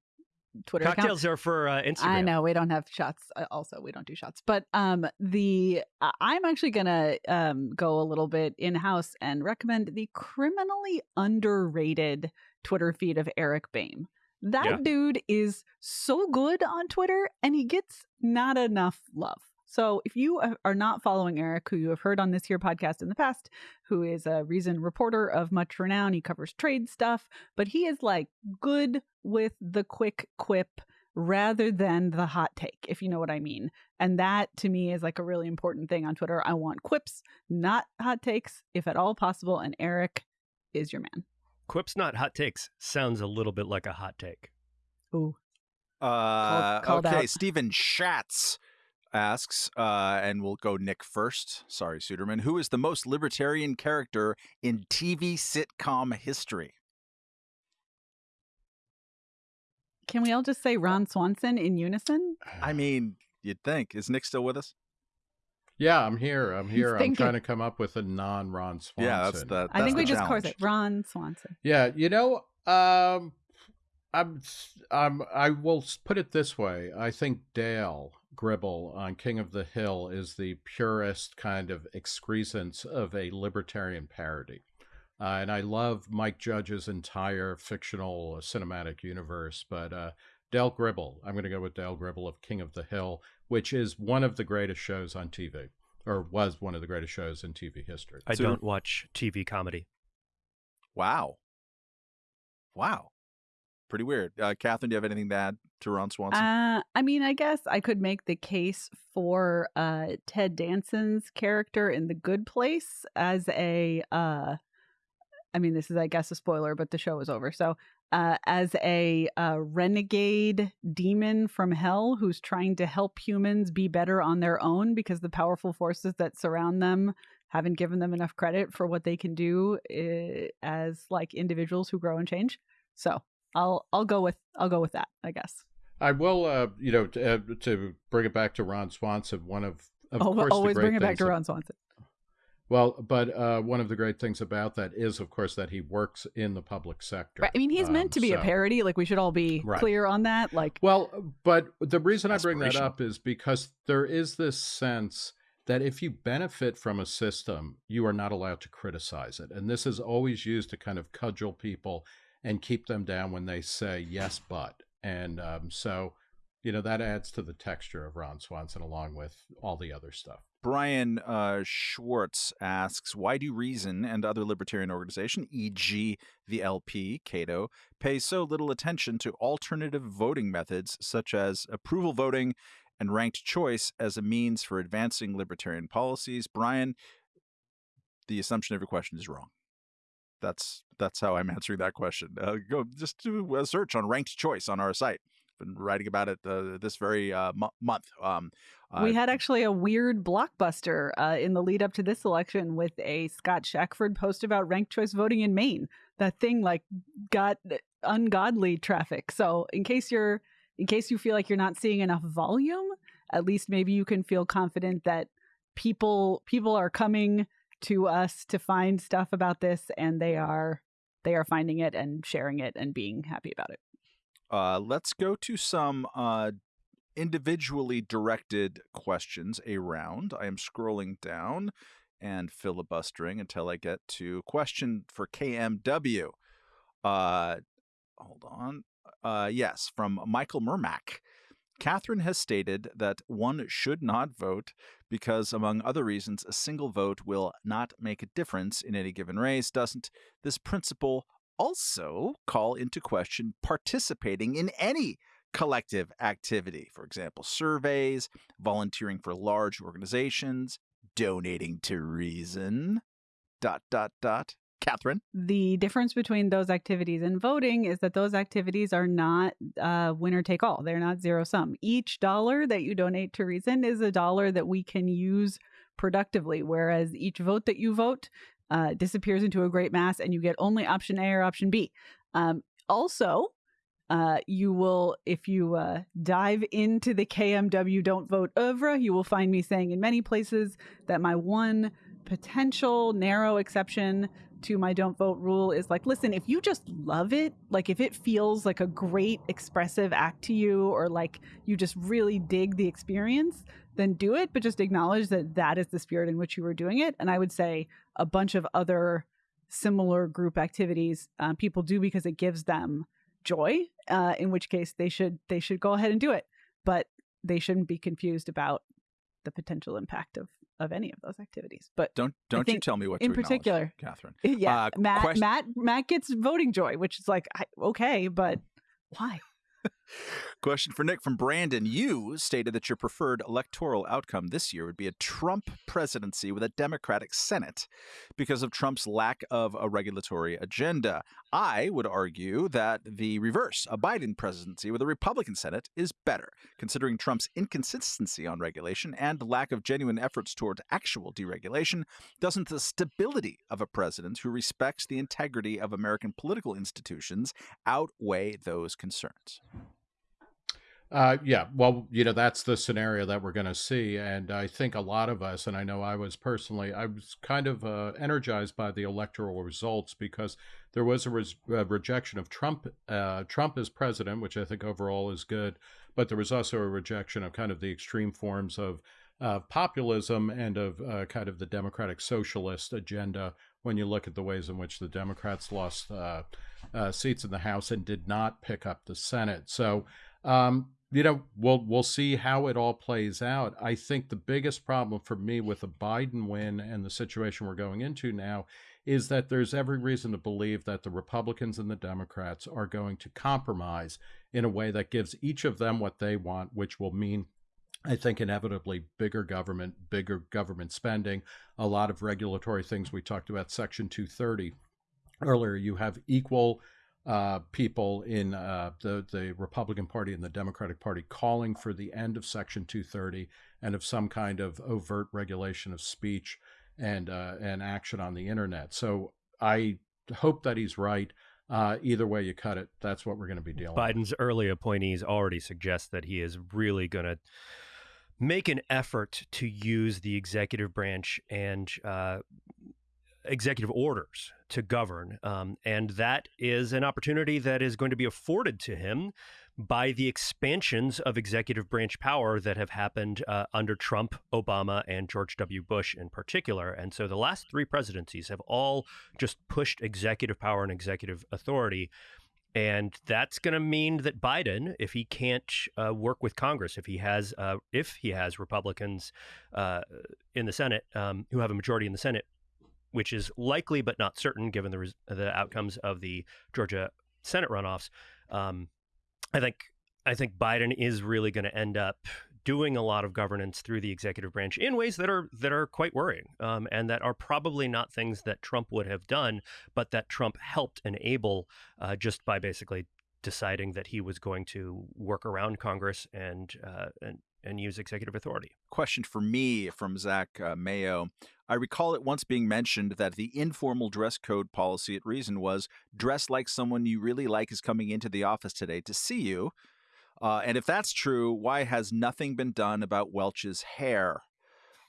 Twitter cocktails account. are for uh, Instagram. I know we don't have shots. Uh, also, we don't do shots. But um, the I'm actually gonna um go a little bit in house and recommend the criminally underrated Twitter feed of Eric Boehm. That yeah. dude is so good on Twitter, and he gets not enough love. So if you are not following Eric, who you have heard on this here podcast in the past, who is a Reason reporter of much renown, he covers trade stuff, but he is like good with the quick quip rather than the hot take, if you know what I mean. And that to me is like a really important thing on Twitter. I want quips, not hot takes, if at all possible. And Eric is your man. Quips, not hot takes, sounds a little bit like a hot take. Ooh. Uh, called, called okay, out. Stephen Schatz asks, uh, and we'll go Nick first. Sorry, Suderman. Who is the most libertarian character in TV sitcom history? Can we all just say Ron Swanson in unison? I mean, you'd think. Is Nick still with us? Yeah, I'm here. I'm here. I'm trying to come up with a non Ron Swanson. Yeah, that's the. That's I think we just course it. Ron Swanson. Yeah, you know, um, I'm, I'm, I will put it this way. I think Dale Gribble on King of the Hill is the purest kind of excrescence of a libertarian parody. Uh, and I love Mike Judge's entire fictional cinematic universe, but uh, Dale Gribble, I'm going to go with Dale Gribble of King of the Hill, which is one of the greatest shows on TV, or was one of the greatest shows in TV history. I so, don't watch TV comedy. Wow. Wow. Pretty weird. Uh, Katherine, do you have anything to add to Ron Swanson? Uh, I mean, I guess I could make the case for uh, Ted Danson's character in The Good Place as a. Uh, I mean, this is, I guess, a spoiler, but the show is over. So, uh, as a uh, renegade demon from hell who's trying to help humans be better on their own because the powerful forces that surround them haven't given them enough credit for what they can do uh, as like individuals who grow and change. So, I'll I'll go with I'll go with that. I guess. I will, uh, you know, to, uh, to, bring it back to Ron Swanson. One of, of oh, course, always bring it back to Ron Swanson. Well, but uh, one of the great things about that is, of course, that he works in the public sector. Right. I mean, he's um, meant to be so, a parody. Like we should all be right. clear on that. Like, well, but the reason I bring that up is because there is this sense that if you benefit from a system, you are not allowed to criticize it, and this is always used to kind of cudgel people and keep them down when they say yes, but. And um, so, you know, that adds to the texture of Ron Swanson along with all the other stuff. Brian uh, Schwartz asks, why do Reason and other libertarian organizations, e.g., the LP, Cato, pay so little attention to alternative voting methods such as approval voting and ranked choice as a means for advancing libertarian policies? Brian, the assumption of your question is wrong. That's that's how I'm answering that question. Uh, go just do a search on ranked choice on our site. Been writing about it uh, this very uh, month. Um, we had actually a weird blockbuster uh, in the lead up to this election with a Scott Shackford post about ranked choice voting in Maine. That thing like got ungodly traffic. So in case you're in case you feel like you're not seeing enough volume, at least maybe you can feel confident that people people are coming to us to find stuff about this and they are they are finding it and sharing it and being happy about it. Uh, let's go to some uh, individually directed questions around. I am scrolling down and filibustering until I get to question for KMW. Uh, hold on. Uh, yes, from Michael Mermack. Katherine has stated that one should not vote because, among other reasons, a single vote will not make a difference in any given race. Doesn't this principle also call into question participating in any collective activity? For example, surveys, volunteering for large organizations, donating to Reason. Dot, dot, dot. Katherine? The difference between those activities and voting is that those activities are not uh, winner take all. They're not zero sum. Each dollar that you donate to Reason is a dollar that we can use productively, whereas each vote that you vote uh, disappears into a great mass and you get only option A or option B. Um, also, uh, you will, if you uh, dive into the KMW Don't Vote oeuvre, you will find me saying in many places that my one potential narrow exception to my don't vote rule is like, listen, if you just love it, like if it feels like a great expressive act to you, or like you just really dig the experience, then do it, but just acknowledge that that is the spirit in which you were doing it. And I would say a bunch of other similar group activities um, people do because it gives them joy. Uh, in which case they should they should go ahead and do it, but they shouldn't be confused about the potential impact of of any of those activities. But don't don't you tell me what in particular, Katherine. Yeah, uh, Matt question- Matt Matt gets voting joy, which is like I, okay, but why? Question for Nick from Brandon. You stated that your preferred electoral outcome this year would be a Trump presidency with a Democratic Senate because of Trump's lack of a regulatory agenda. I would argue that the reverse, a Biden presidency with a Republican Senate, is better, considering Trump's inconsistency on regulation and lack of genuine efforts toward actual deregulation. Doesn't the stability of a president who respects the integrity of American political institutions outweigh those concerns? Uh, yeah, well, you know, that's the scenario that we're going to see. And I think a lot of us, and I know I was personally, I was kind of uh, energized by the electoral results because there was a, res- a rejection of Trump, uh, Trump as president, which I think overall is good. But there was also a rejection of kind of the extreme forms of populism and of uh, kind of the democratic socialist agenda when you look at the ways in which the Democrats lost uh, uh, seats in the House and did not pick up the Senate. So, um, you know, we'll we'll see how it all plays out. I think the biggest problem for me with the Biden win and the situation we're going into now is that there's every reason to believe that the Republicans and the Democrats are going to compromise in a way that gives each of them what they want, which will mean I think inevitably bigger government, bigger government spending, a lot of regulatory things. We talked about Section 230 earlier. You have equal uh, people in uh, the the Republican Party and the Democratic Party calling for the end of Section 230 and of some kind of overt regulation of speech and uh, and action on the internet. So I hope that he's right. Uh, either way you cut it, that's what we're going to be dealing. Biden's with. early appointees already suggest that he is really going to make an effort to use the executive branch and uh, executive orders to govern. Um, and that is an opportunity that is going to be afforded to him by the expansions of executive branch power that have happened uh, under Trump, Obama, and George W. Bush in particular. And so the last three presidencies have all just pushed executive power and executive authority. And that's going to mean that Biden, if he can't uh, work with Congress, if he has, uh, if he has Republicans uh, in the Senate um, who have a majority in the Senate, which is likely but not certain given the res- the outcomes of the Georgia Senate runoffs. Um, I think I think Biden is really going to end up doing a lot of governance through the executive branch in ways that are that are quite worrying um, and that are probably not things that Trump would have done, but that Trump helped enable uh, just by basically deciding that he was going to work around Congress and uh, and and use executive authority. Question for me from Zach uh, Mayo. I recall it once being mentioned that the informal dress code policy at Reason was dress like someone you really like is coming into the office today to see you. Uh, and if that's true, why has nothing been done about Welch's hair?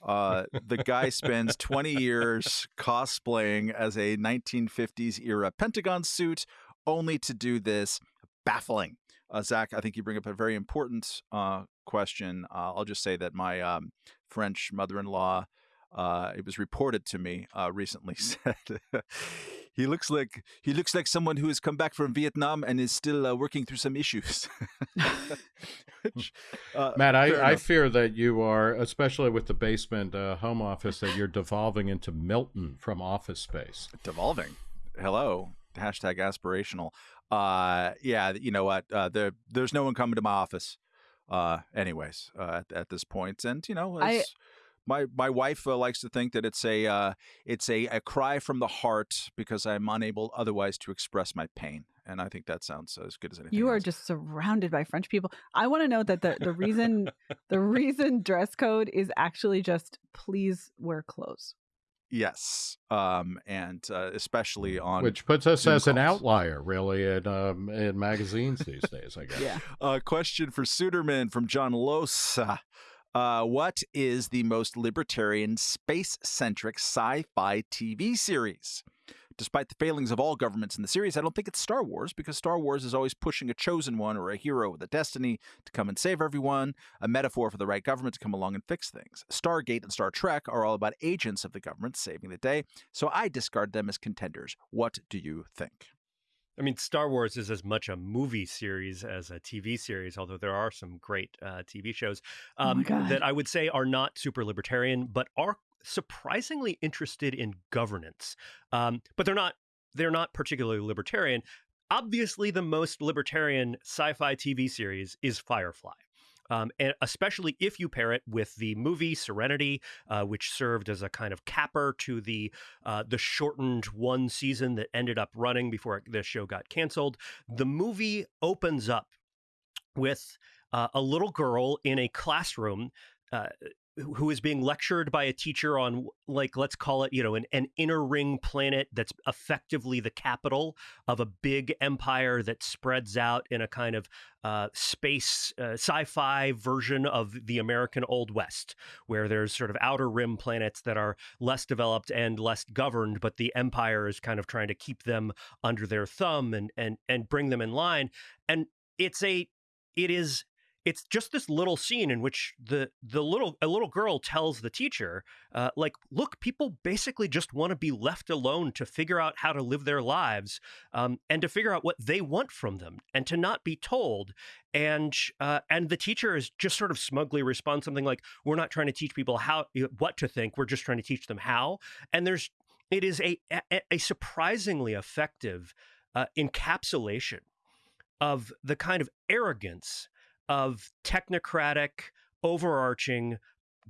Uh, the guy spends 20 years cosplaying as a 1950s era Pentagon suit only to do this. Baffling. Uh, Zach, I think you bring up a very important uh, question. Uh, I'll just say that my um, French mother in law, uh, it was reported to me uh, recently, said he looks like he looks like someone who has come back from Vietnam and is still uh, working through some issues. Which, uh, Matt, I, I, fear that you are, especially with the basement uh, home office, that you're devolving into Milton from Office Space. Devolving. Hello. Hashtag aspirational. Uh, yeah, you know what? Uh, there, there's no one coming to my office. Uh, anyways, uh, at, at this point, and you know, I my my wife uh, likes to think that it's a uh, it's a, a cry from the heart because I'm unable otherwise to express my pain, and I think that sounds as good as anything. You are else. just surrounded by French people. I want to know that the the reason the reason dress code is actually just please wear clothes. Yes, um, and uh, especially on which puts us Zoom as calls. an outlier, really, in um, in magazines these days. I guess. yeah. A question for Suderman from John Losa. Uh, what is the most libertarian, space centric sci fi TV series? Despite the failings of all governments in the series, I don't think it's Star Wars because Star Wars is always pushing a chosen one or a hero with a destiny to come and save everyone, a metaphor for the right government to come along and fix things. Stargate and Star Trek are all about agents of the government saving the day, so I discard them as contenders. What do you think? I mean, Star Wars is as much a movie series as a TV series, although there are some great uh, TV shows oh um, oh that I would say are not super libertarian, but are surprisingly interested in governance. Um, but they're not they're not particularly libertarian. Obviously, the most libertarian sci-fi TV series is Firefly. Um, and especially if you pair it with the movie Serenity, uh, which served as a kind of capper to the uh, the shortened one season that ended up running before the show got canceled. The movie opens up with uh, a little girl in a classroom uh, who is being lectured by a teacher on like let's call it you know an, an inner ring planet that's effectively the capital of a big empire that spreads out in a kind of uh, space uh, sci-fi version of the american old west where there's sort of outer rim planets that are less developed and less governed but the empire is kind of trying to keep them under their thumb and and and bring them in line. And it's a it is it's just this little scene in which the the little a little girl tells the teacher uh, like look people basically just want to be left alone to figure out how to live their lives um, and to figure out what they want from them and to not be told. And uh, and the teacher is just sort of smugly responds something like we're not trying to teach people how what to think we're just trying to teach them how. And there's it is a a, a surprisingly effective uh, encapsulation of the kind of arrogance of technocratic, overarching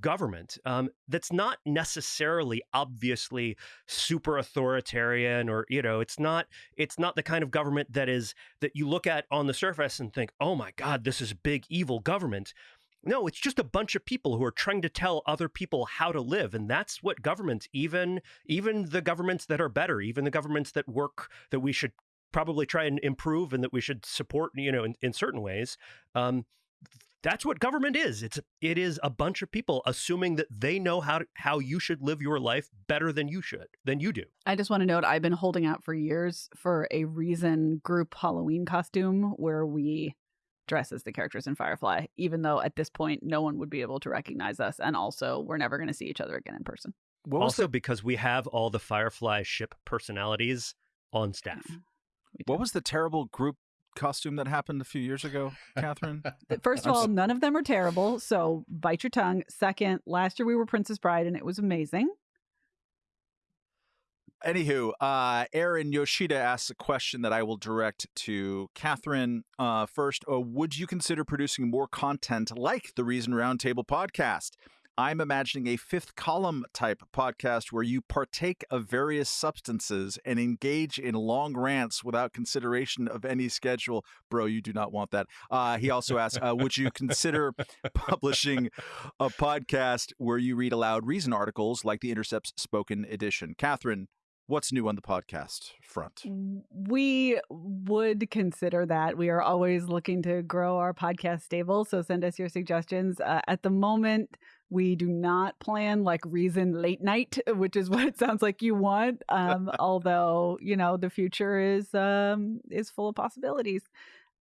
government um, that's not necessarily obviously super authoritarian or you know it's not it's not the kind of government that is that you look at on the surface and think oh my god this is big evil government. No it's just a bunch of people who are trying to tell other people how to live and that's what governments even even the governments that are better even the governments that work that we should probably try and improve and that we should support, you know, in, in certain ways. Um, that's what government is. It's it is a bunch of people assuming that they know how to, how you should live your life better than you should than you do. I just want to note I've been holding out for years for a reason group Halloween costume where we dress as the characters in Firefly, even though at this point no one would be able to recognize us, and also we're never going to see each other again in person. also, the... because we have all the Firefly ship personalities on staff. What was the terrible group costume that happened a few years ago, Katherine? First of all, none of them are terrible, so bite your tongue. Second, last year we were Princess Bride and it was amazing. Anywho, uh, Aaron Yoshida asks a question that I will direct to Katherine. Uh, first, uh, would you consider producing more content like the Reason Roundtable podcast? I'm imagining a fifth column type podcast where you partake of various substances and engage in long rants without consideration of any schedule. Bro, you do not want that. Uh, he also asks uh, Would you consider publishing a podcast where you read aloud reason articles like the Intercept's spoken edition? Katherine, what's new on the podcast front? We would consider that. We are always looking to grow our podcast stable. So send us your suggestions. Uh, at the moment, we do not plan like reason late night, which is what it sounds like you want. Um, although you know the future is um, is full of possibilities.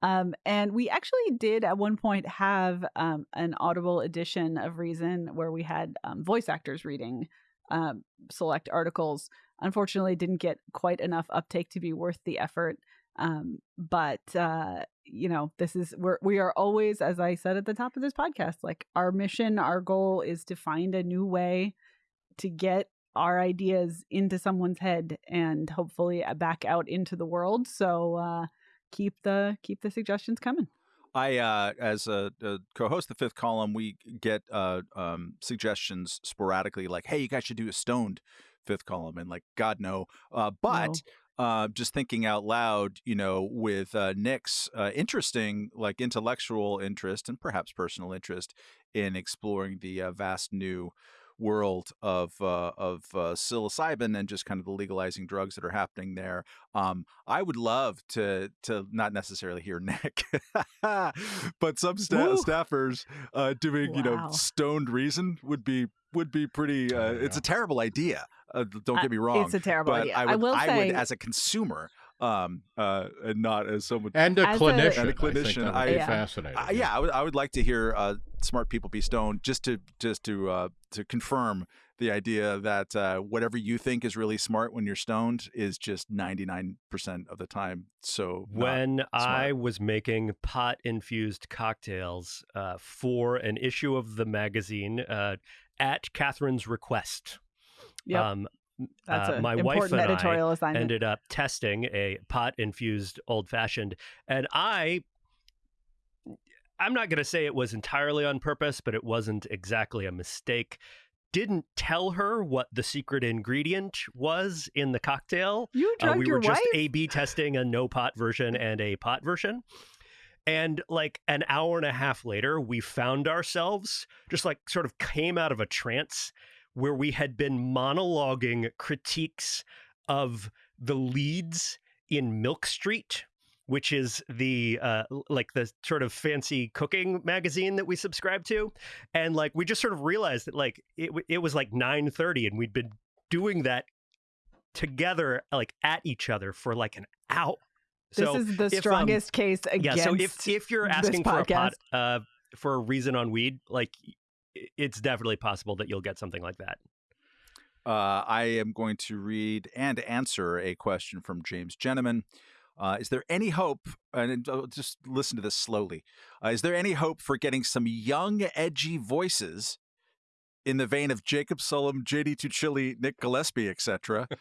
Um, and we actually did at one point have um, an audible edition of Reason where we had um, voice actors reading um, select articles. Unfortunately, didn't get quite enough uptake to be worth the effort. Um, but uh, you know, this is we're we are always, as I said at the top of this podcast, like our mission, our goal is to find a new way to get our ideas into someone's head and hopefully uh, back out into the world. So uh, keep the keep the suggestions coming. I, uh, as a, a, co-host, the fifth column, we get uh, um, suggestions sporadically, like, "Hey, you guys should do a stoned fifth column," and like, God no. Uh, but uh, just thinking out loud, you know, with uh, Nick's uh, interesting, like intellectual interest and perhaps personal interest in exploring the uh, vast new world of uh, of uh, psilocybin and just kind of the legalizing drugs that are happening there. Um, I would love to to not necessarily hear Nick, but some sta- staffers doing wow. you know stoned reason would be would be pretty. Uh, it's a terrible idea. Uh, don't get me wrong. It's a terrible idea. I, would, I will I say, would, as a consumer, um, uh, and not as someone and a clinician. A, and a clinician, I, I fascinating. I, yeah, I would, I would like to hear uh, smart people be stoned just to just to uh, to confirm the idea that uh, whatever you think is really smart when you're stoned is just 99% of the time. So when I was making pot infused cocktails uh, for an issue of the magazine uh, at Katherine's request, yep. Um, That's uh, my wife and I ended up testing a pot infused old fashioned, and I I'm not going to say it was entirely on purpose, but it wasn't exactly a mistake didn't tell her what the secret ingredient was in the cocktail. You drugged uh, we your were just? A/B testing a no pot version and a pot version. And like an hour and a half later, we found ourselves just like sort of came out of a trance where we had been monologuing critiques of the leads in Milk Street which is the uh, like the sort of fancy cooking magazine that we subscribe to, and like we just sort of realized that like it it was like nine thirty, and we'd been doing that together like at each other for like an hour. This so is the if, strongest um, case against. Yeah, so if if you're asking for a pot, uh, for a reason on weed, like it's definitely possible that you'll get something like that. Uh, I am going to read and answer a question from James Gentleman. Uh, is there any hope? And uh, just listen to this slowly. Uh, is there any hope for getting some young, edgy voices in the vein of Jacob Sullum, JD Tuccille, Nick Gillespie, etc.,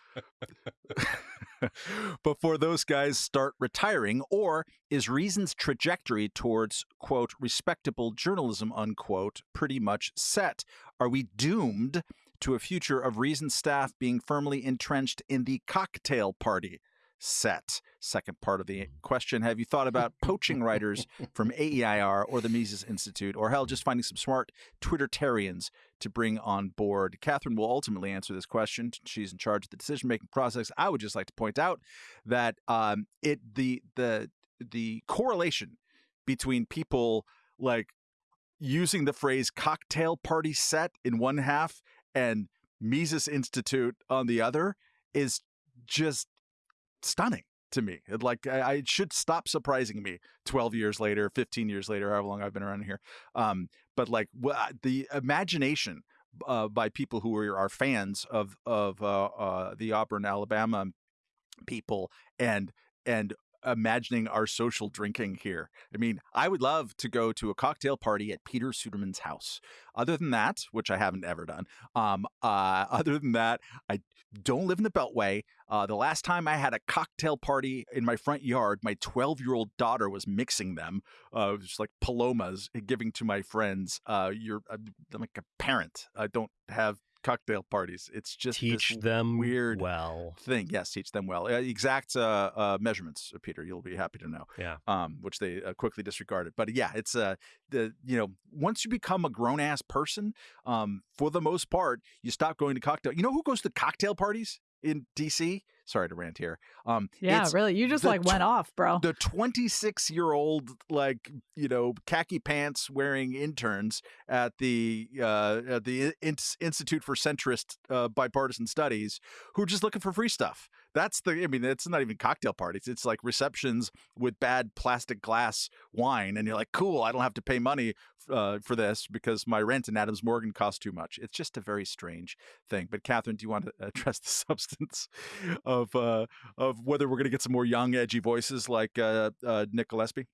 before those guys start retiring? Or is Reason's trajectory towards, quote, respectable journalism, unquote, pretty much set? Are we doomed to a future of Reason staff being firmly entrenched in the cocktail party? set. Second part of the mm. question Have you thought about poaching writers from AIER or the Mises Institute, or hell, just finding some smart Twittertarians to bring on board? Katherine will ultimately answer this question. She's in charge of the decision making process. I would just like to point out that um, it the the the correlation between people like using the phrase cocktail party set in one half and Mises Institute on the other is just stunning to me. It, like I, it should stop surprising me 12 years later, 15 years later, however long I've been around here. Um, but like the imagination uh, by people who are, are fans of of uh, uh, the Auburn, Alabama people and and imagining our social drinking here. I mean, I would love to go to a cocktail party at Peter Suderman's house. Other than that, which I haven't ever done, um, uh, other than that, I don't live in the Beltway. Uh, the last time I had a cocktail party in my front yard, my 12 year old daughter was mixing them, uh, just like palomas, giving to my friends. Uh, you're I'm like a parent. I don't have cocktail parties. It's just teach them weird well thing. Yes, teach them well. Uh, exact uh, uh, measurements, Peter. You'll be happy to know. Yeah. Um, which they uh, quickly disregarded. But yeah, it's uh the you know once you become a grown ass person, um, for the most part, you stop going to cocktail. You know who goes to cocktail parties in DC? Sorry to rant here. Um, yeah, really, you just like went off, bro. The 26 year old, like you know, khaki pants wearing interns at the uh, at the In- Institute for Centrist uh, Bipartisan Studies who are just looking for free stuff. That's the. I mean, it's not even cocktail parties. It's like receptions with bad plastic glass wine, and you're like, cool. I don't have to pay money uh, for this because my rent in Adams Morgan costs too much. It's just a very strange thing. But Katherine, do you want to address the substance of uh, of whether we're going to get some more young, edgy voices like uh, uh, Nick Gillespie?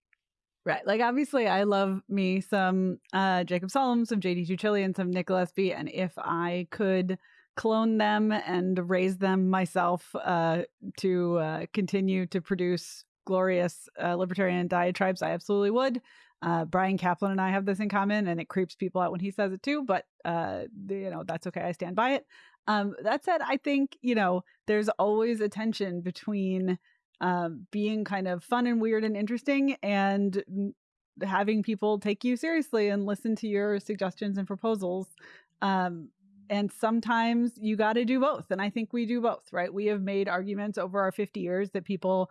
Right. Like obviously I love me some uh Jacob Sullum, some JD Tuccille, and some Nick Gillespie. And if I could clone them and raise them myself uh to uh continue to produce glorious uh, libertarian diatribes, I absolutely would. Uh, Bryan Caplan and I have this in common, and it creeps people out when he says it too. But uh, you know that's okay. I stand by it. Um, that said, I think you know there's always a tension between um, being kind of fun and weird and interesting, and having people take you seriously and listen to your suggestions and proposals. Um, and sometimes you got to do both. And I think we do both, right? We have made arguments over our 50 years that people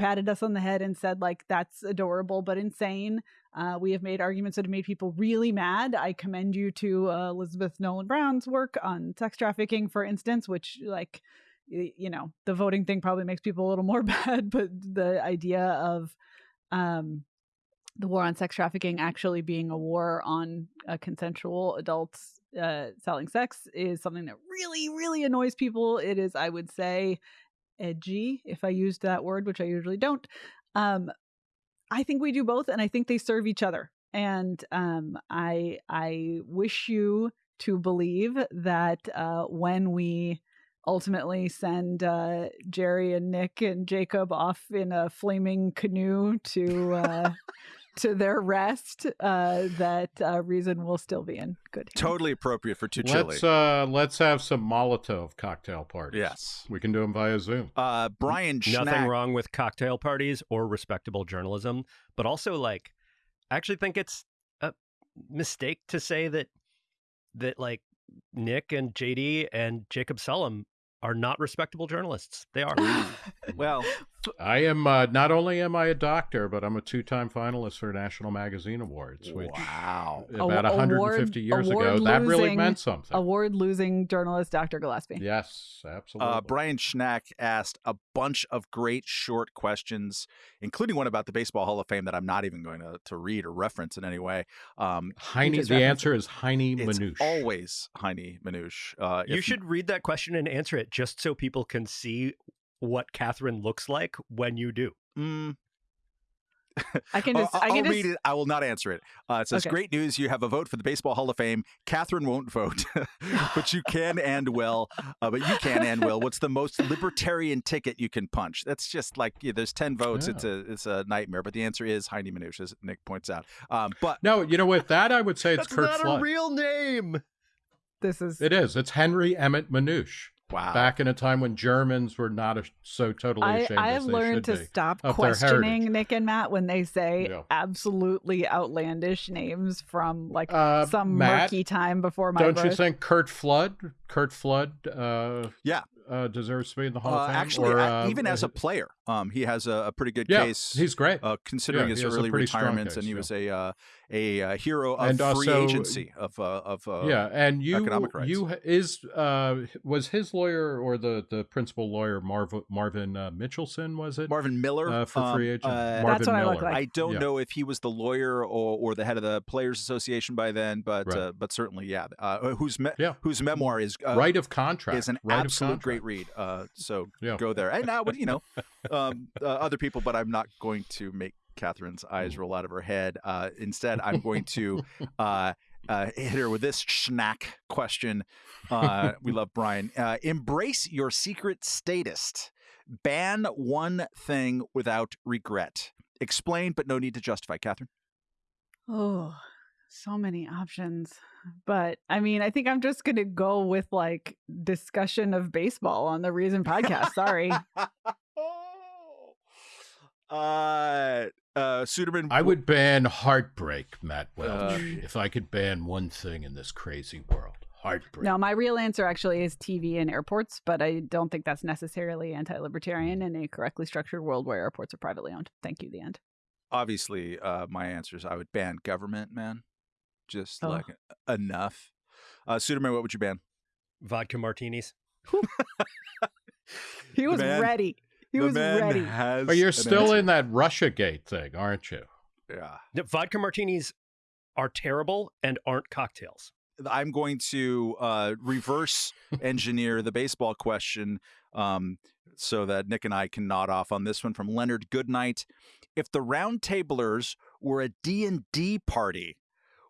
patted us on the head and said like that's adorable but insane uh, we have made arguments that have made people really mad i commend you to uh, elizabeth nolan brown's work on sex trafficking for instance which like you know the voting thing probably makes people a little more bad but the idea of um, the war on sex trafficking actually being a war on uh, consensual adults uh, selling sex is something that really really annoys people it is i would say edgy, if I used that word, which I usually don't. Um, I think we do both, and I think they serve each other. And um, I I wish you to believe that uh, when we ultimately send uh, Jerry and Nick and Jacob off in a flaming canoe to uh, to their rest, uh, that uh, reason will still be in good hands. Totally appropriate for two let's, uh, let's have some Molotov cocktail parties. Yes. We can do them via Zoom. Uh, Brian Nothing wrong with cocktail parties or respectable journalism, but also, like, I actually think it's a mistake to say that, that like, Nick and JD and Jacob Sullum are not respectable journalists. They are. well, I am uh, not only am I a doctor, but I'm a two-time finalist for National Magazine Awards. Which, wow! About 150 years ago, that really meant something. Award-losing journalist Dr. Gillespie. Yes, absolutely. Uh, Brian Schnack asked a bunch of great short questions, including one about the Baseball Hall of Fame that I'm not even going to, to read or reference in any way. Um, Heinie, the answer is Heinie Manush. Always Heinie Manush. Uh, you should read that question and answer it just so people can see what Katherine looks like when you do. Mm. I can just. I'll, I can I'll just... read it. I will not answer it. Uh, it says, okay. "Great news! You have a vote for the Baseball Hall of Fame. Katherine won't vote, but you can and will. Uh, but you can and will. What's the most libertarian ticket you can punch? That's just like yeah, there's ten votes. Yeah. It's a it's a nightmare. But the answer is Heinie Manush, as Nick points out. Um, but no, you know, with that, I would say it's That's Curt not Flood. a real name. This is it is. It's Henry Emmett Manush. Wow. Back in a time when Germans were not a, so totally ashamed. I, I have learned to stop questioning Nick and Matt when they say yeah. absolutely outlandish names from like uh, some Matt, murky time before my Don't birth. you think Curt Flood? Curt Flood. Uh, yeah. Uh, deserves to be in the Hall uh, of Fame. Actually, or, uh, even as a player, um, he has a, a pretty good yeah, case. He's great, uh, considering yeah, his early retirements, case, and he yeah. was a uh, a uh, hero of and uh, free also, agency of uh, of uh, yeah, and you economic rights. you is uh, was his lawyer or the the principal lawyer Marv, Marvin Mitchelson was it Marvin Miller for um, free agent? Um, Marvin that's what Miller. I look like. I don't know if he was the lawyer or, or the head of the Players Association by then, but right. but certainly yeah. whose me- yeah. whose memoir is right of contract is an right absolute great read. so go there. And now, you know, um, uh, other people, but I'm not going to make Katherine's eyes roll out of her head. Uh, instead, I'm going to uh, uh, hit her with this schnack question. Uh, we love Brian. Uh, embrace your secret statist. Ban one thing without regret. Explain, but no need to justify. Katherine. Oh, so many options. But I mean, I think I'm just going to go with like discussion of baseball on the Reason podcast. Sorry. uh, uh, Suderman. I would ban heartbreak, Matt Welch. Uh, if I could ban one thing in this crazy world, heartbreak. No, my real answer actually is TV and airports, but I don't think that's necessarily anti-libertarian in a correctly structured world where airports are privately owned. Thank you. The end. Obviously, uh, my answer is I would ban government, man. Just Oh. like enough. Uh, Suderman, what would you ban? Vodka martinis. He was man- ready. He the was man ready. Has But you're still answer. in that Russia Gate thing, aren't you? Yeah. The vodka martinis are terrible and aren't cocktails. I'm going to uh, reverse engineer the baseball question um, so that Nick and I can nod off on this one from Leonard Goodnight. If the round tablers were a D&D party,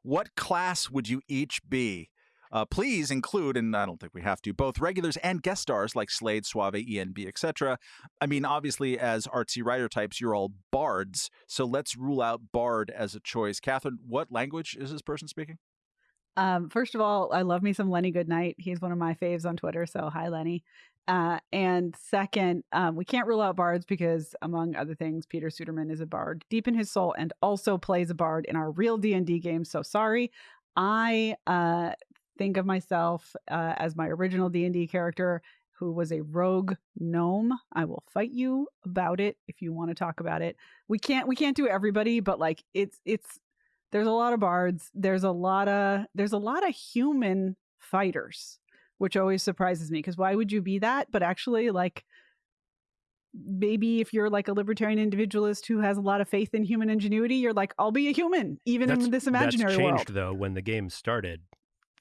what class would you each be? Uh, please include, and I don't think we have to, both regulars and guest stars like Slade, Soave, ENB, etc. I mean, obviously, as artsy writer types, you're all bards, so let's rule out bard as a choice. Katherine, what language is this person speaking? Um, first of all, I love me some Lenny Goodnight. He's one of my faves on Twitter. So hi, Lenny. Uh, and second, um, we can't rule out bards because, among other things, Peter Suderman is a bard deep in his soul and also plays a bard in our real D and D game. So sorry, I uh, think of myself uh, as my original D and D character who was a rogue gnome. I will fight you about it if you want to talk about it. We can't we can't do everybody, but like it's it's there's a lot of bards there's a lot of there's a lot of human fighters which always surprises me because why would you be that but actually like maybe if you're like a libertarian individualist who has a lot of faith in human ingenuity you're like i'll be a human even That's, in this imaginary that's changed world though when the game started.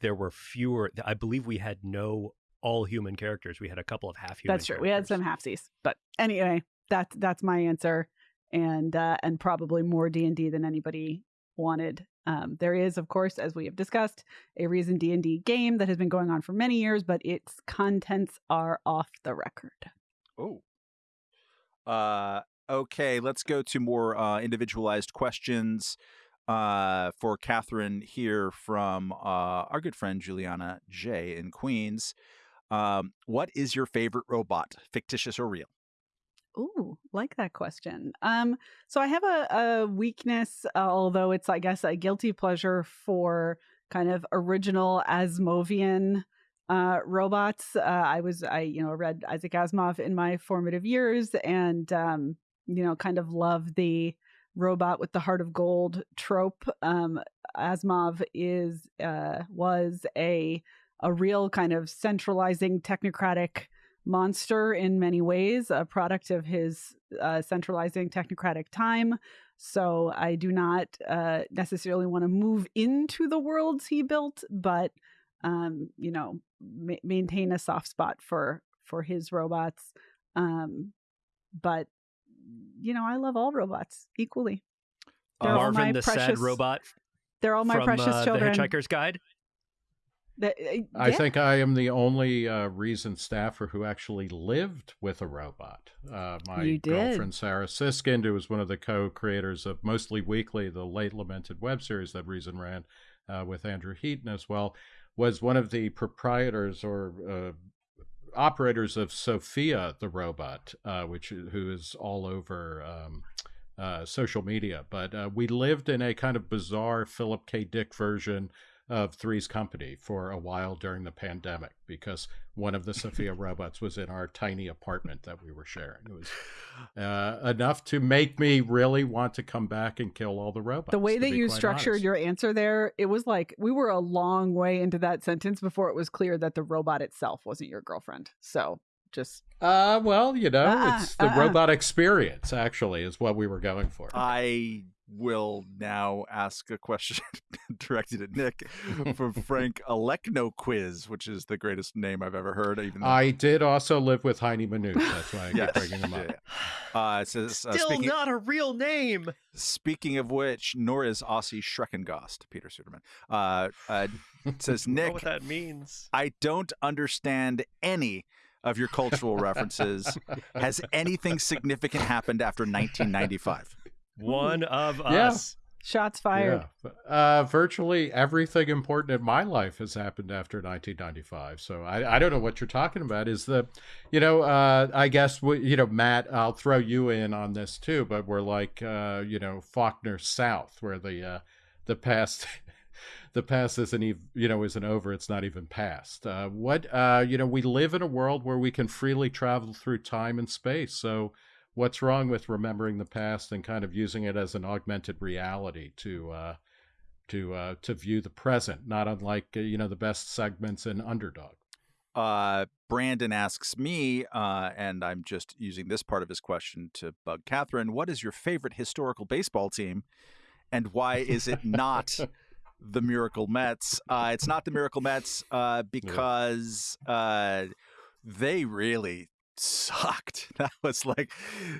There were fewer. I believe we had no all human characters. We had a couple of half human. that's true we had some characters. halfsies but anyway that's that's my answer and uh and probably more d&d than anybody wanted um, there is of course as we have discussed a reason d&d game that has been going on for many years but its contents are off the record Oh. Uh, okay, let's go to more uh, individualized questions uh, for Katherine here from uh, our good friend Juliana J in Queens. Um, what is your favorite robot, fictitious or real? Ooh, like that question. Um, so I have a, a weakness, uh, although it's, I guess, a guilty pleasure for kind of original Asimovian uh, robots. Uh, I was I you know read Isaac Asimov in my formative years, and um, you know kind of love the robot with the heart of gold trope. Um, Asimov is uh, was a a real kind of centralizing technocratic monster in many ways, a product of his uh, centralizing technocratic time. So I do not uh, necessarily want to move into the worlds he built, but um, you know, ma- maintain a soft spot for for his robots. Um, but you know, I love all robots equally. They're uh, Marvin, the precious, sad robot. They're all my from, precious uh, children. The Hitchhiker's Guide. That, uh, yeah. I think I am the only uh, recent staffer who actually lived with a robot. Uh, my girlfriend Sarah Siskind, who was one of the co-creators of Mostly Weekly, the late lamented web series that Reason ran uh, with Andrew Heaton as well, was one of the proprietors or uh, operators of Sophia the robot, uh, which who is all over. Um, uh, social media, but uh, we lived in a kind of bizarre Philip K. Dick version of Three's Company for a while during the pandemic because one of the Sophia robots was in our tiny apartment that we were sharing. It was uh, enough to make me really want to come back and kill all the robots. The way that you structured honest. your answer there, it was like we were a long way into that sentence before it was clear that the robot itself wasn't your girlfriend. So just uh well you know uh-uh, it's the uh-uh. robot experience actually is what we were going for i will now ask a question directed at Nick from Frank Alekno Quiz, which is the greatest name I've ever heard. Even though... I did also live with Heinie Manush. That's why I yes. keep bringing him up. Yeah, yeah. Uh, it says, uh, Still speaking, not a real name. Speaking of which, nor is Ossee Schreckengost, Peter Suderman. Uh, uh, says Nick. what that means. I don't understand any of your cultural references. Has anything significant happened after 1995? One of yeah. us. Shots fired. Yeah. Uh, virtually everything important in my life has happened after 1995. So I, I don't know what you're talking about. Is the, you know, uh, I guess, we, you know, Matt, I'll throw you in on this too, but we're like, uh, you know, Faulkner South, where the, uh, the past. the past isn't even you know isn't over it's not even past uh, what uh, you know we live in a world where we can freely travel through time and space so what's wrong with remembering the past and kind of using it as an augmented reality to uh, to uh, to view the present, not unlike uh, you know the best segments in Underdog. Uh, Brandon asks me, uh, and I'm just using this part of his question to bug Katherine. What is your favorite historical baseball team, and why is it not the Miracle Mets? Uh, it's not the Miracle Mets uh, because uh, they really sucked. That was like,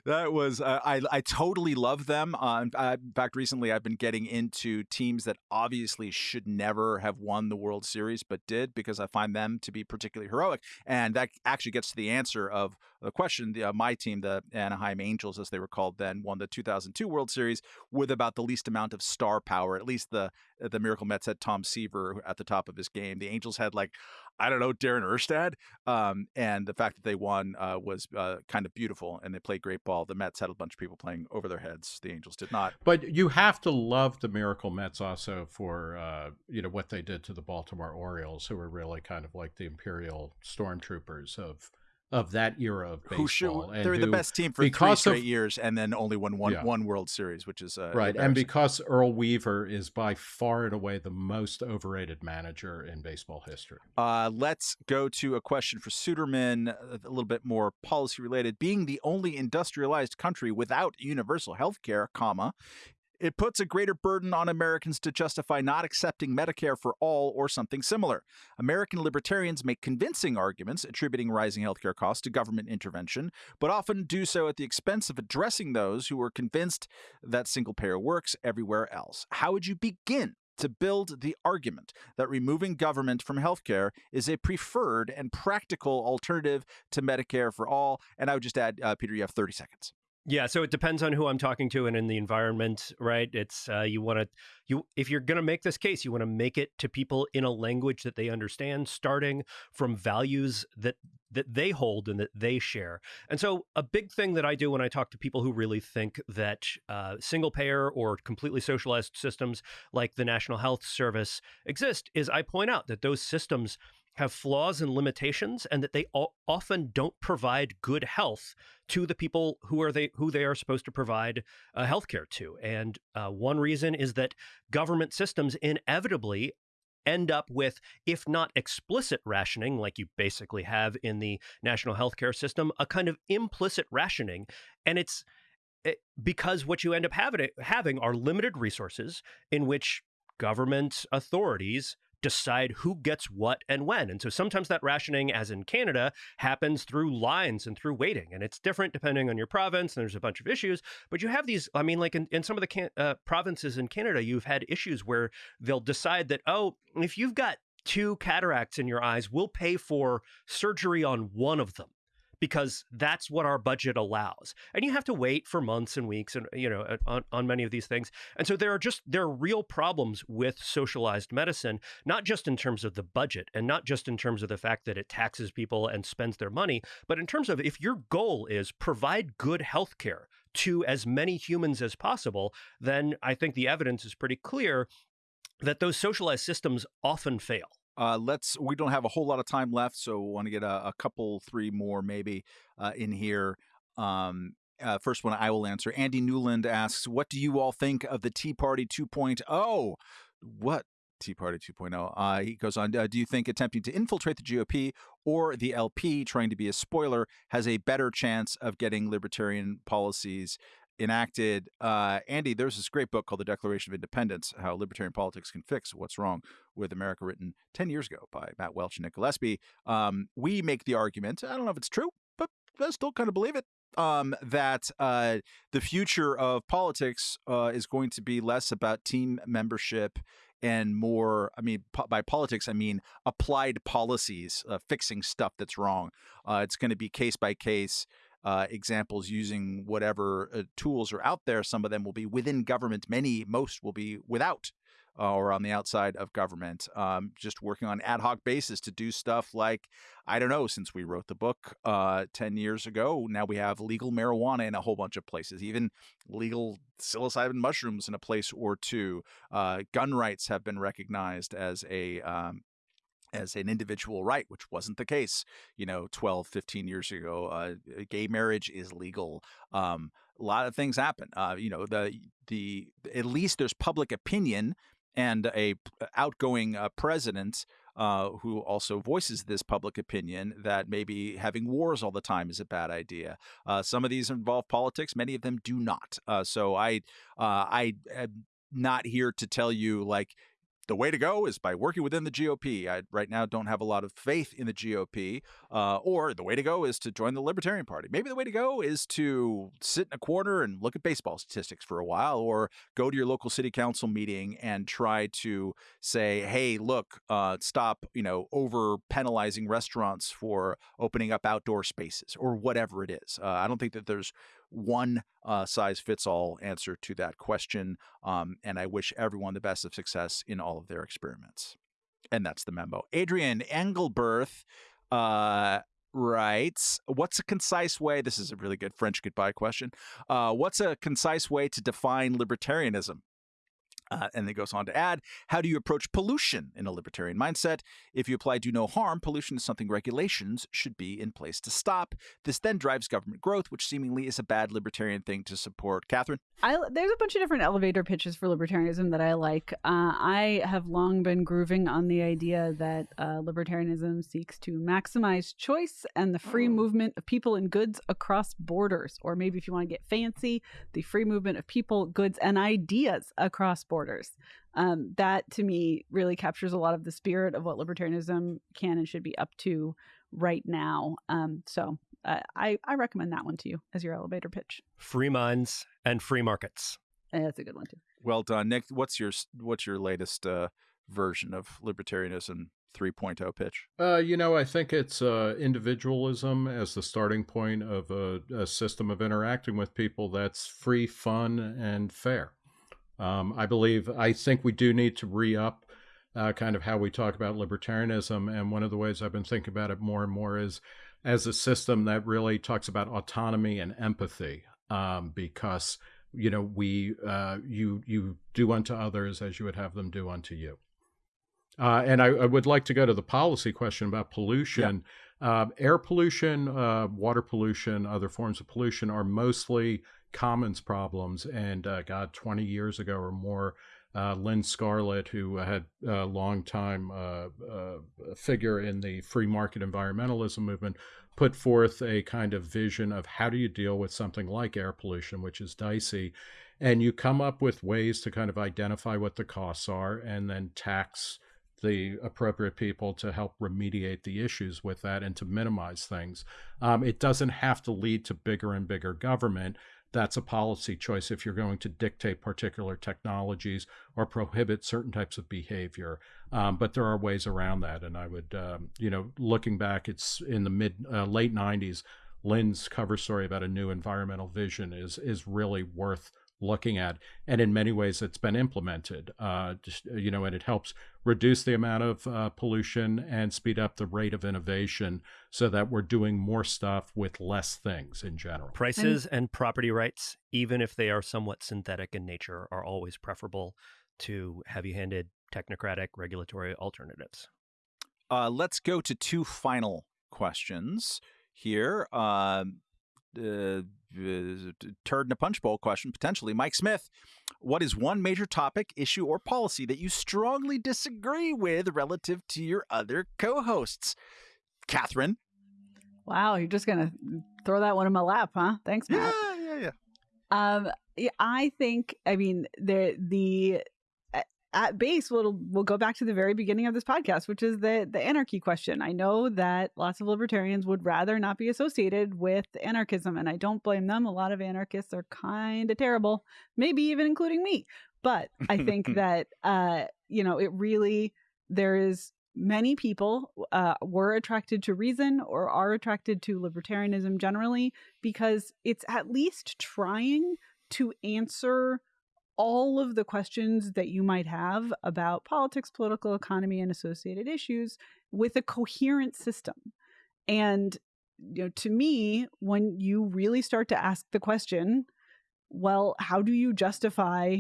that was uh, I I totally love them. Uh, in fact, recently I've been getting into teams that obviously should never have won the World Series but did because I find them to be particularly heroic, and that actually gets to the answer of the question. The, uh, my team, the Anaheim Angels, as they were called then, won the 2002 World Series with about the least amount of star power. At least the the Miracle Mets had Tom Seaver at the top of his game. The Angels had like I don't know, Darren Erstad. Um, and the fact that they won uh, was uh, kind of beautiful, and they played great ball. The Mets had a bunch of people playing over their heads. The Angels did not. But you have to love the Miracle Mets also for uh, you know what they did to the Baltimore Orioles, who were really kind of like the Imperial Stormtroopers of of that era of baseball. Who should, they're who, the best team for three straight of, years, and then only won one yeah. one World Series, which is uh, right. And because Earl Weaver is by far and away the most overrated manager in baseball history. Uh, let's go to a question for Suderman, a little bit more policy related. Being the only industrialized country without universal health care, comma, it puts a greater burden on Americans to justify not accepting Medicare for all or something similar. American libertarians make convincing arguments attributing rising healthcare costs to government intervention, but often do so at the expense of addressing those who are convinced that single payer works everywhere else. How would you begin to build the argument that removing government from healthcare is a preferred and practical alternative to Medicare for all. And I would just add, uh, Peter, you have 30 seconds. Yeah, so it depends on who I'm talking to and in the environment, right? It's uh, you want to you if you're going to make this case, you want to make it to people in a language that they understand, starting from values that that they hold and that they share. And so, a big thing that I do when I talk to people who really think that uh, single payer or completely socialized systems like the National Health Service exist is I point out that those systems have flaws and limitations and that they often don't provide good health to the people who are they who they are supposed to provide uh, health care to. And uh, one reason is that government systems inevitably end up with if not explicit rationing like you basically have in the national healthcare system a kind of implicit rationing. And it's it, eh, because what you end up having, having are limited resources in which government authorities decide who gets what and when. And so sometimes that rationing, as in Canada, happens through lines and through waiting. And it's different depending on your province. And there's a bunch of issues. But you have these, I mean, like in, in some of the can, uh, provinces in Canada, you've had issues where they'll decide that, oh, if you've got two cataracts in your eyes, we'll pay for surgery on one of them because that's what our budget allows. And you have to wait for months and weeks and you know on, on many of these things. And so there are just there are real problems with socialized medicine, not just in terms of the budget and not just in terms of the fact that it taxes people and spends their money, but in terms of if your goal is provide good health care to as many humans as possible, then I think the evidence is pretty clear that those socialized systems often fail. Uh, let's. We don't have a whole lot of time left, so want to get a, a, couple, three more maybe uh, in here. Um, uh, first one I will answer. Andy Newland asks, "What do you all think of the Tea Party 2.0? What Tea Party 2.0. Uh, he goes on, uh, do you think attempting to infiltrate the GOP or the LP, trying to be a spoiler, has a better chance of getting libertarian policies enacted. Uh, Andy, there's this great book called The Declaration of Independents How Libertarian Politics Can Fix What's Wrong with America, written 10 years ago by Matt Welch and Nick Gillespie. Um, we make the argument, I don't know if it's true, but I still kind of believe it. Um, that uh, the future of politics uh, is going to be less about team membership and more i mean po- by politics i mean applied policies uh, fixing stuff that's wrong uh, it's going to be case by case uh, examples using whatever uh, tools are out there. Some of them will be within government. Many, most will be without uh, or on the outside of government. Um, just working on ad hoc basis to do stuff like I don't know. Since we wrote the book uh, ten years ago, now we have legal marijuana in a whole bunch of places. Even legal psilocybin mushrooms in a place or two. Uh, gun rights have been recognized as a um, as an individual right, which wasn't the case, you know, 12, 15 years ago. Uh, gay marriage is legal. Um, a lot of things happen. Uh, you know, the the at least there's public opinion and a outgoing uh, president uh, who also voices this public opinion that maybe having wars all the time is a bad idea. Uh, some of these involve politics. Many of them do not. Uh, so I I am not here to tell you like the way to go is by working within the GOP. I right now don't have a lot of faith in the GOP. Uh, or the way to go is to join the Libertarian Party. Maybe the way to go is to sit in a corner and look at baseball statistics for a while, or go to your local city council meeting and try to say, "Hey, look, uh, stop, you know, over penalizing restaurants for opening up outdoor spaces, or whatever it is." Uh, I don't think that there's one uh, size fits all answer to that question. Um, and I wish everyone the best of success in all of their experiments. And that's the memo. Adrian Engelberth uh, writes, What's a concise way? This is a really good French goodbye question. Uh, what's a concise way to define libertarianism? Uh, and then goes on to add, how do you approach pollution in a libertarian mindset? If you apply do no harm, pollution is something regulations should be in place to stop. This then drives government growth, which seemingly is a bad libertarian thing to support. Katherine? I, there's a bunch of different elevator pitches for libertarianism that I like. Uh, I have long been grooving on the idea that uh, libertarianism seeks to maximize choice and the free oh. movement of people and goods across borders. Or maybe if you want to get fancy, the free movement of people, goods, and ideas across borders borders. Um, that to me really captures a lot of the spirit of what libertarianism can and should be up to right now. Um, so uh, I, I recommend that one to you as your elevator pitch. Free minds and free markets. And that's a good one too. Well done, Nick. What's your what's your latest uh, version of libertarianism 3.0 pitch? Uh, you know, I think it's uh, individualism as the starting point of a, a, system of interacting with people that's free, fun, and fair. Um, I believe, I think we do need to re up uh, kind of how we talk about libertarianism. And one of the ways I've been thinking about it more and more is as a system that really talks about autonomy and empathy, um, because you know we uh, you you do unto others as you would have them do unto you. Uh, and I, I, would like to go to the policy question about pollution. Yeah. Uh, air pollution, uh, water pollution, other forms of pollution are mostly commons problems. And uh, God, 20 years ago or more, uh, Lynn Scarlett, who had a long time uh, figure in the free market environmentalism movement, put forth a kind of vision of how do you deal with something like air pollution, which is dicey. And you come up with ways to kind of identify what the costs are and then tax the appropriate people to help remediate the issues with that and to minimize things. Um, it doesn't have to lead to bigger and bigger government. That's a policy choice if you're going to dictate particular technologies or prohibit certain types of behavior. Um, but there are ways around that. And I would, um, you know, looking back, it's in the mid, uh, late 90s. Lynn's cover story about a new environmental vision is is really worth looking at. And in many ways, it's been implemented, uh, just, uh, you know, and it helps reduce the amount of uh, pollution and speed up the rate of innovation so that we're doing more stuff with less things in general. Prices and, and property rights, even if they are somewhat synthetic in nature, are always preferable to heavy handed technocratic regulatory alternatives. Uh, let's go to two final questions here. Uh, uh, turd in a punch bowl question potentially. Mike Smith, what is one major topic, issue, or policy that you strongly disagree with relative to your other co-hosts? Katherine. Wow, you're just gonna throw that one in my lap, huh? Thanks, Matt. Yeah, yeah, yeah. Um, I think. I mean, the the at base we'll we'll go back to the very beginning of this podcast which is the the anarchy question. I know that lots of libertarians would rather not be associated with anarchism and i don't blame them. A lot of anarchists are kind of terrible maybe even including me. But i think that uh you know it really there is many people uh, were attracted to reason or are attracted to libertarianism generally because it's at least trying to answer all of the questions that you might have about politics, political economy, and associated issues with a coherent system. And you know, to me, when you really start to ask the question, well, how do you justify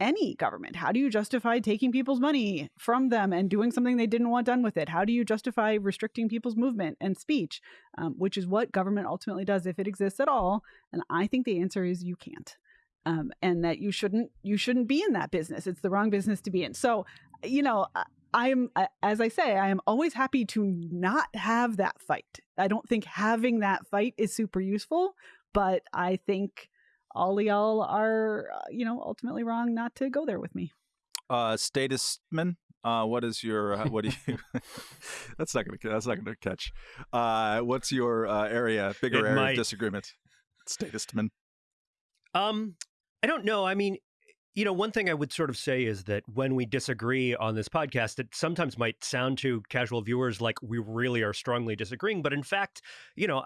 any government? How do you justify taking people's money from them and doing something they didn't want done with it? How do you justify restricting people's movement and speech, um, which is what government ultimately does if it exists at all? And I think the answer is you can't um, and that you shouldn't you shouldn't be in that business. It's the wrong business to be in. So, you know, I am as I say, I am always happy to not have that fight. I don't think having that fight is super useful, but I think all y'all are, uh, you know, ultimately wrong not to go there with me. Uh, statistman, uh, what is your uh, what do you? that's not gonna that's not gonna catch. Uh, what's your uh, area bigger it area might. of disagreement? Statistman. Um, I don't know. I mean, you know, one thing I would sort of say is that when we disagree on this podcast, it sometimes might sound to casual viewers like we really are strongly disagreeing. But in fact, you know,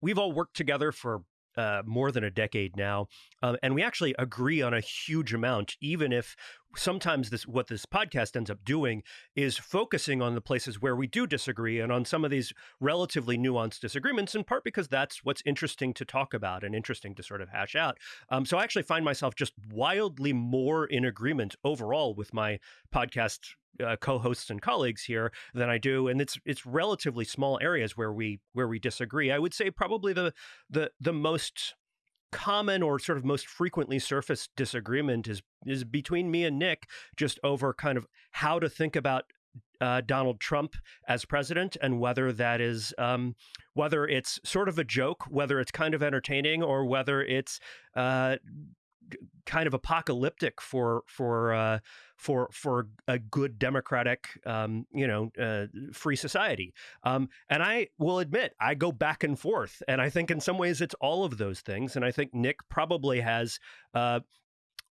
we've all worked together for uh, more than a decade now, um, and we actually agree on a huge amount, even if sometimes this what this podcast ends up doing is focusing on the places where we do disagree and on some of these relatively nuanced disagreements in part because that's what's interesting to talk about and interesting to sort of hash out um, so i actually find myself just wildly more in agreement overall with my podcast uh, co-hosts and colleagues here than I do, and it's it's relatively small areas where we where we disagree. I would say probably the the the most common or sort of most frequently surfaced disagreement is is between me and Nick just over kind of how to think about uh, Donald Trump as president and whether that is um, whether it's sort of a joke, whether it's kind of entertaining, or whether it's uh, kind of apocalyptic for for uh, for for a good democratic um, you know uh, free society. Um, and I will admit I go back and forth, and I think in some ways it's all of those things. And I think Nick probably has. Uh,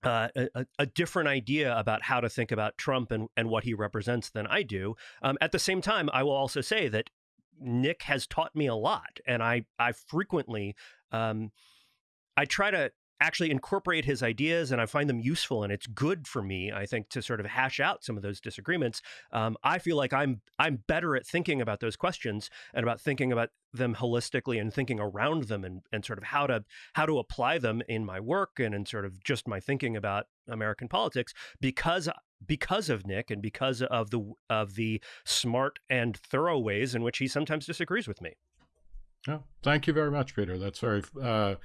uh, a, a, different idea about how to think about Trump and, and what he represents than I do. Um, at the same time, I will also say that Nick has taught me a lot, and I I frequently um, I try to actually incorporate his ideas and I find them useful and it's good for me I think to sort of hash out some of those disagreements um, I feel like I'm I'm better at thinking about those questions and about thinking about them holistically and thinking around them and, and sort of how to how to apply them in my work and in sort of just my thinking about American politics because because of Nick and because of the of the smart and thorough ways in which he sometimes disagrees with me. Oh, thank you very much, Peter. That's very uh,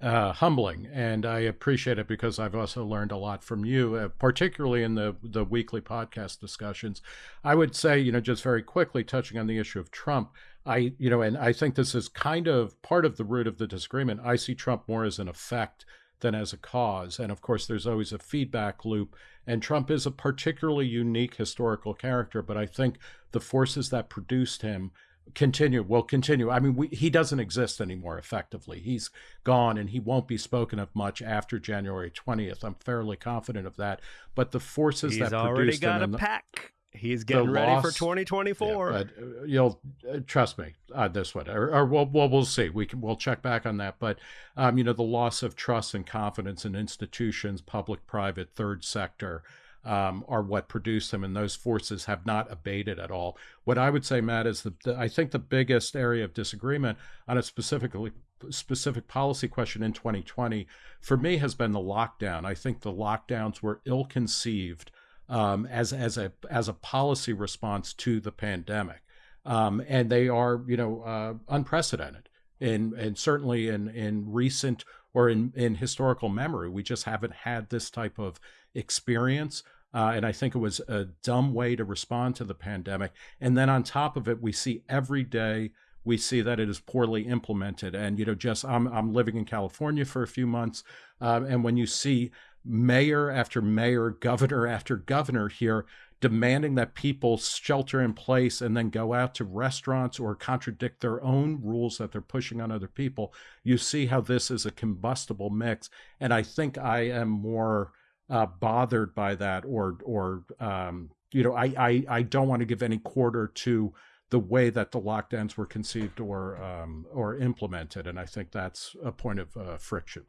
uh, humbling, and I appreciate it because I've also learned a lot from you, uh, particularly in the the weekly podcast discussions. I would say, you know, just very quickly touching on the issue of Trump. I, you know, and I think this is kind of part of the root of the disagreement. I see Trump more as an effect than as a cause. And of course, there's always a feedback loop. And Trump is a particularly unique historical character, but I think the forces that produced him continue will continue i mean we, he doesn't exist anymore effectively he's gone and he won't be spoken of much after january 20th i'm fairly confident of that but the forces he's that already got a the, pack He's getting ready loss, for 2024. Yeah, but uh, you'll uh, trust me uh, this one, or, or we'll, we'll, we'll see. We can we'll check back on that. But um, you know, the loss of trust and confidence in institutions, public, private, third sector, um, are what produced them, and those forces have not abated at all. What I would say, Matt, is that I think the biggest area of disagreement on a specifically specific policy question in 2020 for me has been the lockdown. I think the lockdowns were ill conceived um, as as a as a policy response to the pandemic, um, and they are you know uh, unprecedented in and certainly in in recent or in in historical memory. We just haven't had this type of experience. Uh, and I think it was a dumb way to respond to the pandemic. And then on top of it, we see every day we see that it is poorly implemented. And you know, just I'm I'm living in California for a few months, uh, and when you see mayor after mayor, governor after governor here demanding that people shelter in place and then go out to restaurants or contradict their own rules that they're pushing on other people. You see how this is a combustible mix. And I think I am more uh, bothered by that or, or, um, you know, I, I, I don't want to give any quarter to the way that the lockdowns were conceived or, um, or implemented. And I think that's a point of uh, friction.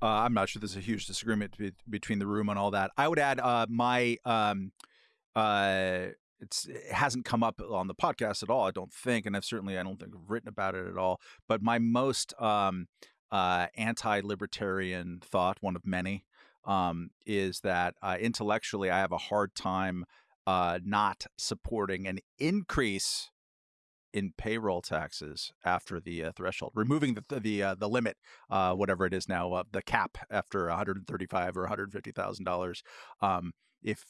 Uh, I'm not sure there's a huge disagreement be- between the room on all that. I would add uh, my um, uh, it's it hasn't come up on the podcast at all. I don't think, and I've certainly I don't think I've written about it at all. But my most um, uh, anti-libertarian thought, one of many, um, is that uh, intellectually I have a hard time uh, not supporting an increase in payroll taxes after the uh, threshold, removing the the uh, the limit, uh, whatever it is now, uh, the cap after 135 or 150 thousand um, dollars. If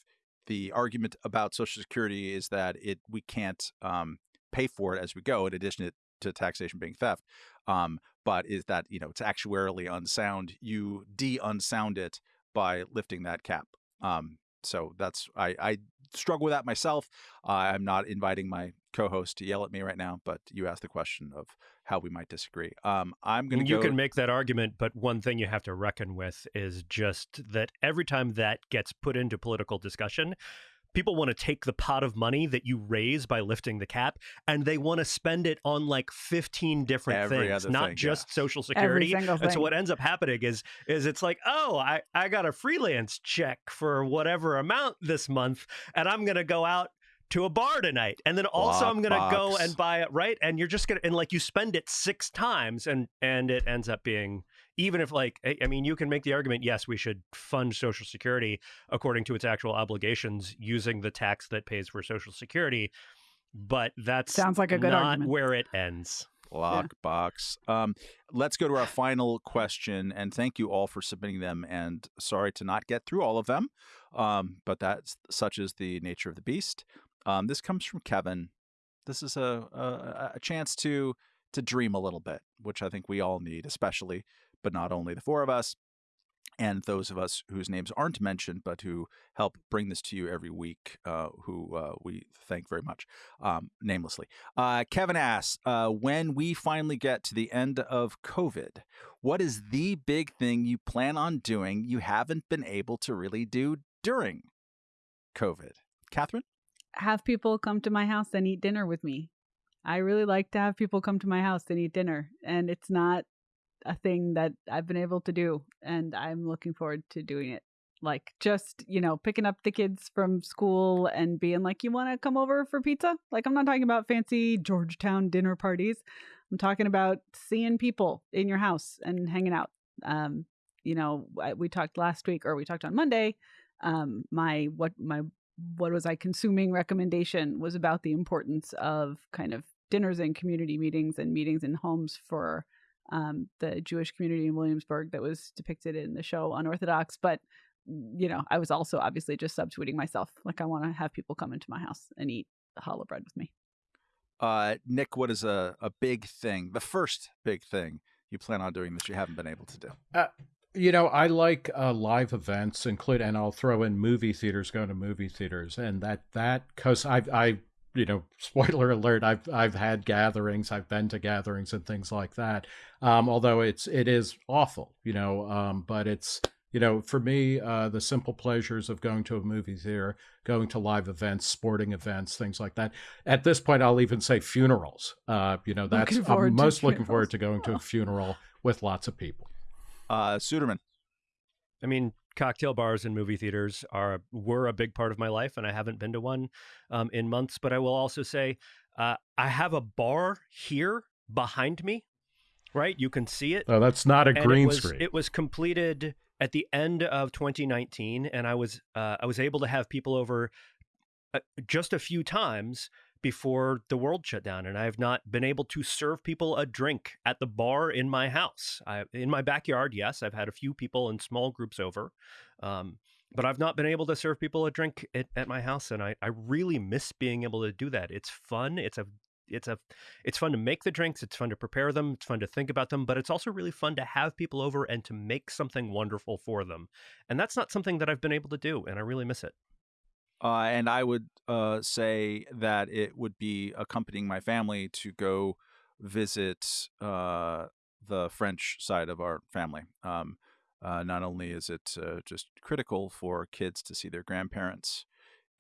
the argument about Social Security is that it we can't um, pay for it as we go, in addition to taxation being theft, um, but is that you know it's actuarially unsound. You de-unsound it by lifting that cap. Um, so that's I, I struggle with that myself. Uh, I'm not inviting my co-host to yell at me right now, but you asked the question of how we might disagree. Um, I'm going to. You go... can make that argument, but one thing you have to reckon with is just that every time that gets put into political discussion, people want to take the pot of money that you raise by lifting the cap and they want to spend it on like 15 different Every things not thing, just yeah. social security. and so what ends up happening is is it's like oh I, I got a freelance check for whatever amount this month and i'm going to go out to a bar tonight and then also i'm going to go and buy it right? And you're just going to and like you spend it six times and and it ends up being even if like i mean you can make the argument yes we should fund social security according to its actual obligations using the tax that pays for social security but that sounds like a good not argument. where it ends lockbox yeah. um, let's go to our final question and thank you all for submitting them and sorry to not get through all of them um, but that's such is the nature of the beast um, this comes from kevin this is a, a, a chance to to dream a little bit which i think we all need especially but not only the four of us, and those of us whose names aren't mentioned, but who help bring this to you every week, uh, who uh, we thank very much, um, namelessly. Uh, Kevin asks uh, When we finally get to the end of COVID, what is the big thing you plan on doing you haven't been able to really do during COVID? Katherine? Have people come to my house and eat dinner with me. I really like to have people come to my house and eat dinner. And it's not a thing that I've been able to do, and I'm looking forward to doing it. Like just you know picking up the kids from school and being like, "You want to come over for pizza?" Like I'm not talking about fancy Georgetown dinner parties. I'm talking about seeing people in your house and hanging out. Um, you know, we talked last week, or we talked on Monday um, my what my what was I consuming recommendation was about the importance of kind of dinners and community meetings and meetings in homes for um, the Jewish community in Williamsburg that was depicted in the show Unorthodox. But you know, I was also obviously just subtweeting myself. Like I want to have people come into my house and eat the challah bread with me. Uh, Nick, what is a, a big thing, the first big thing you plan on doing that you haven't been able to do? Uh, you know, I like uh, live events, include, and I'll throw in movie theaters, going to movie theaters, and that that because I I you know, spoiler alert, I've I've had gatherings, I've been to gatherings and things like that. Um, although it's it is awful, you know, um, but it's you know, for me, uh, the simple pleasures of going to a movie theater, going to live events, sporting events, things like that. At this point, I'll even say funerals. Uh, you know, that's I'm most looking forward to going to a funeral with lots of people. Uh, Suderman. I mean, cocktail bars and movie theaters are were a big part of my life, and I haven't been to one um, in months. But I will also say, uh, I have a bar here behind me. Right, you can see it. Oh, that's not a green it was, screen. It was completed at the end of 2019, and I was uh, I was able to have people over uh, just a few times before the world shut down and I have not been able to serve people a drink at the bar in my house. I, in my backyard, yes, I've had a few people in small groups over, um, but I've not been able to serve people a drink at, at my house, and I, I really miss being able to do that. It's fun. It's a it's a it's fun to make the drinks it's fun to prepare them it's fun to think about them but it's also really fun to have people over and to make something wonderful for them and that's not something that i've been able to do and i really miss it uh, and I would uh, say that it would be accompanying my family to go visit uh, the French side of our family. Um, uh, not only is it uh, just critical for kids to see their grandparents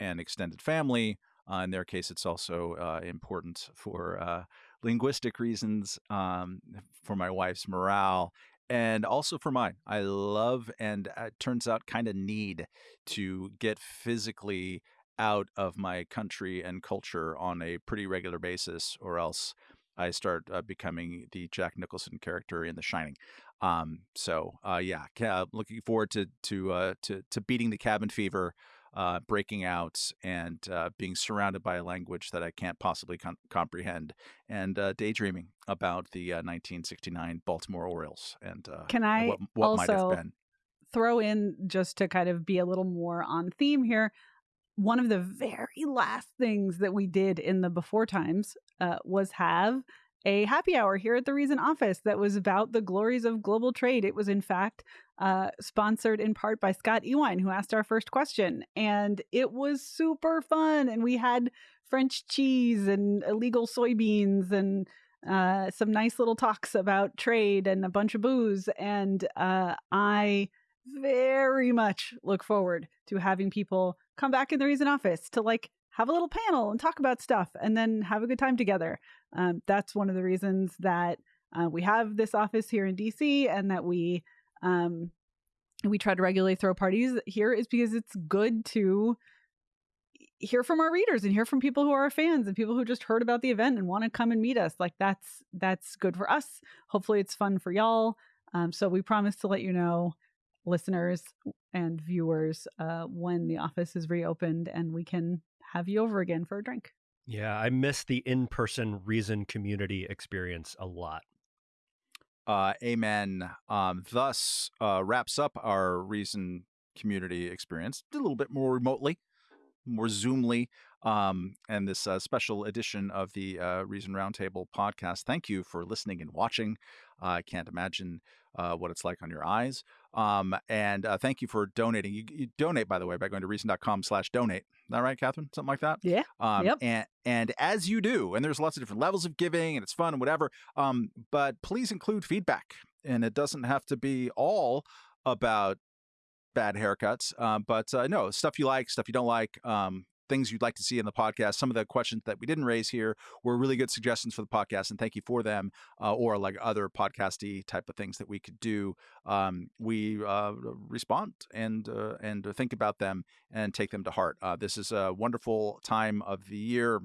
and extended family, uh, in their case, it's also important for linguistic reasons, um, for my wife's morale, and also for mine. I love and uh, it turns out kind of need to get physically out of my country and culture on a pretty regular basis, or else I start uh, becoming the Jack Nicholson character in The Shining. Um, so uh, yeah, looking forward to to uh, to to beating the cabin fever uh, breaking out and uh, being surrounded by a language that I can't possibly com- comprehend, and uh, daydreaming about the 1969 uh, Baltimore Orioles and uh, can I what, what also might have been. Throw in just to kind of be a little more on theme here. One of the very last things that we did in the before times uh, was have a happy hour here at the Reason office that was about the glories of global trade. It was, in fact, uh, sponsored in part by Scott Ewine, who asked our first question. And it was super fun. And we had French cheese and illegal soybeans and uh, some nice little talks about trade and a bunch of booze. And uh, I very much look forward to having people come back in the Reason office to like have a little panel and talk about stuff and then have a good time together. Um, that's one of the reasons that uh, we have this office here in DC and that we um, we try to regularly throw parties here is because it's good to hear from our readers and hear from people who are fans and people who just heard about the event and want to come and meet us. Like that's that's good for us. Hopefully it's fun for y'all. Um, so we promise to let you know listeners and viewers uh, when the office is reopened and we can have you over again for a drink. Yeah, I miss the in person Reason community experience a lot. Uh, amen. Um, thus uh, wraps up our Reason community experience a little bit more remotely, more Zoomly, um, and this uh, special edition of the uh, Reason Roundtable podcast. Thank you for listening and watching. I can't imagine uh, what it's like on your eyes. Um, and uh, thank you for donating. You, you, donate, by the way, by going to reason.com slash donate. Is that right, Katherine? Something like that? Yeah. Um, yep. And, and as you do, and there's lots of different levels of giving and it's fun and whatever, um, but please include feedback. And it doesn't have to be all about bad haircuts. Uh, but uh, no, stuff you like, stuff you don't like, um, things you'd like to see in the podcast. Some of the questions that we didn't raise here were really good suggestions for the podcast, and thank you for them. Uh, or like other podcasty type of things that we could do. Um, we uh, respond and uh, and think about them and take them to heart. Uh, this is a wonderful time of the year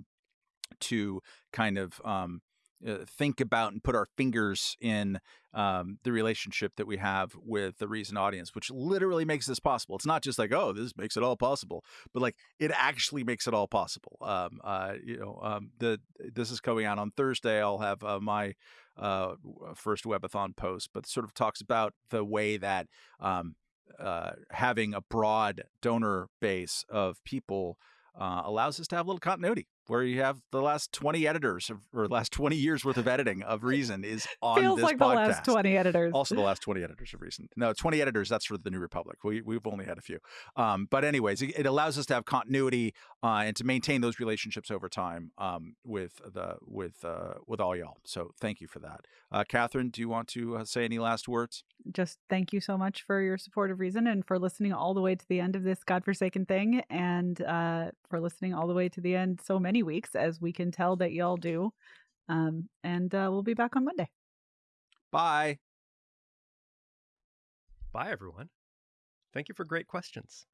to kind of um, uh, think about and put our fingers in um, the relationship that we have with the Reason audience, which literally makes this possible. It's not just like, oh, this makes it all possible, but like it actually makes it all possible. Um, uh, you know, um, the this is coming out on Thursday. I'll have uh, my uh, first webathon post, but sort of talks about the way that um, uh, having a broad donor base of people allows us to have a little continuity where you have the last 20 editors of, or last 20 years worth of editing of reason is on Feels this like podcast. the last 20 editors. also the last 20 editors of reason. No 20 editors that's for the new republic. We, we've only had a few. Um, but anyways it, it, allows us to have continuity uh, and to maintain those relationships over time um, with the with uh, with all y'all. So thank you for that. Uh, katherine do you want to uh, say any last words? Just thank you so much for your support of reason and for listening all the way to the end of this godforsaken thing and uh, for listening all the way to the end so many weeks as we can tell that y'all do um, and uh, we'll be back on monday. Bye. Bye everyone. Thank you for great questions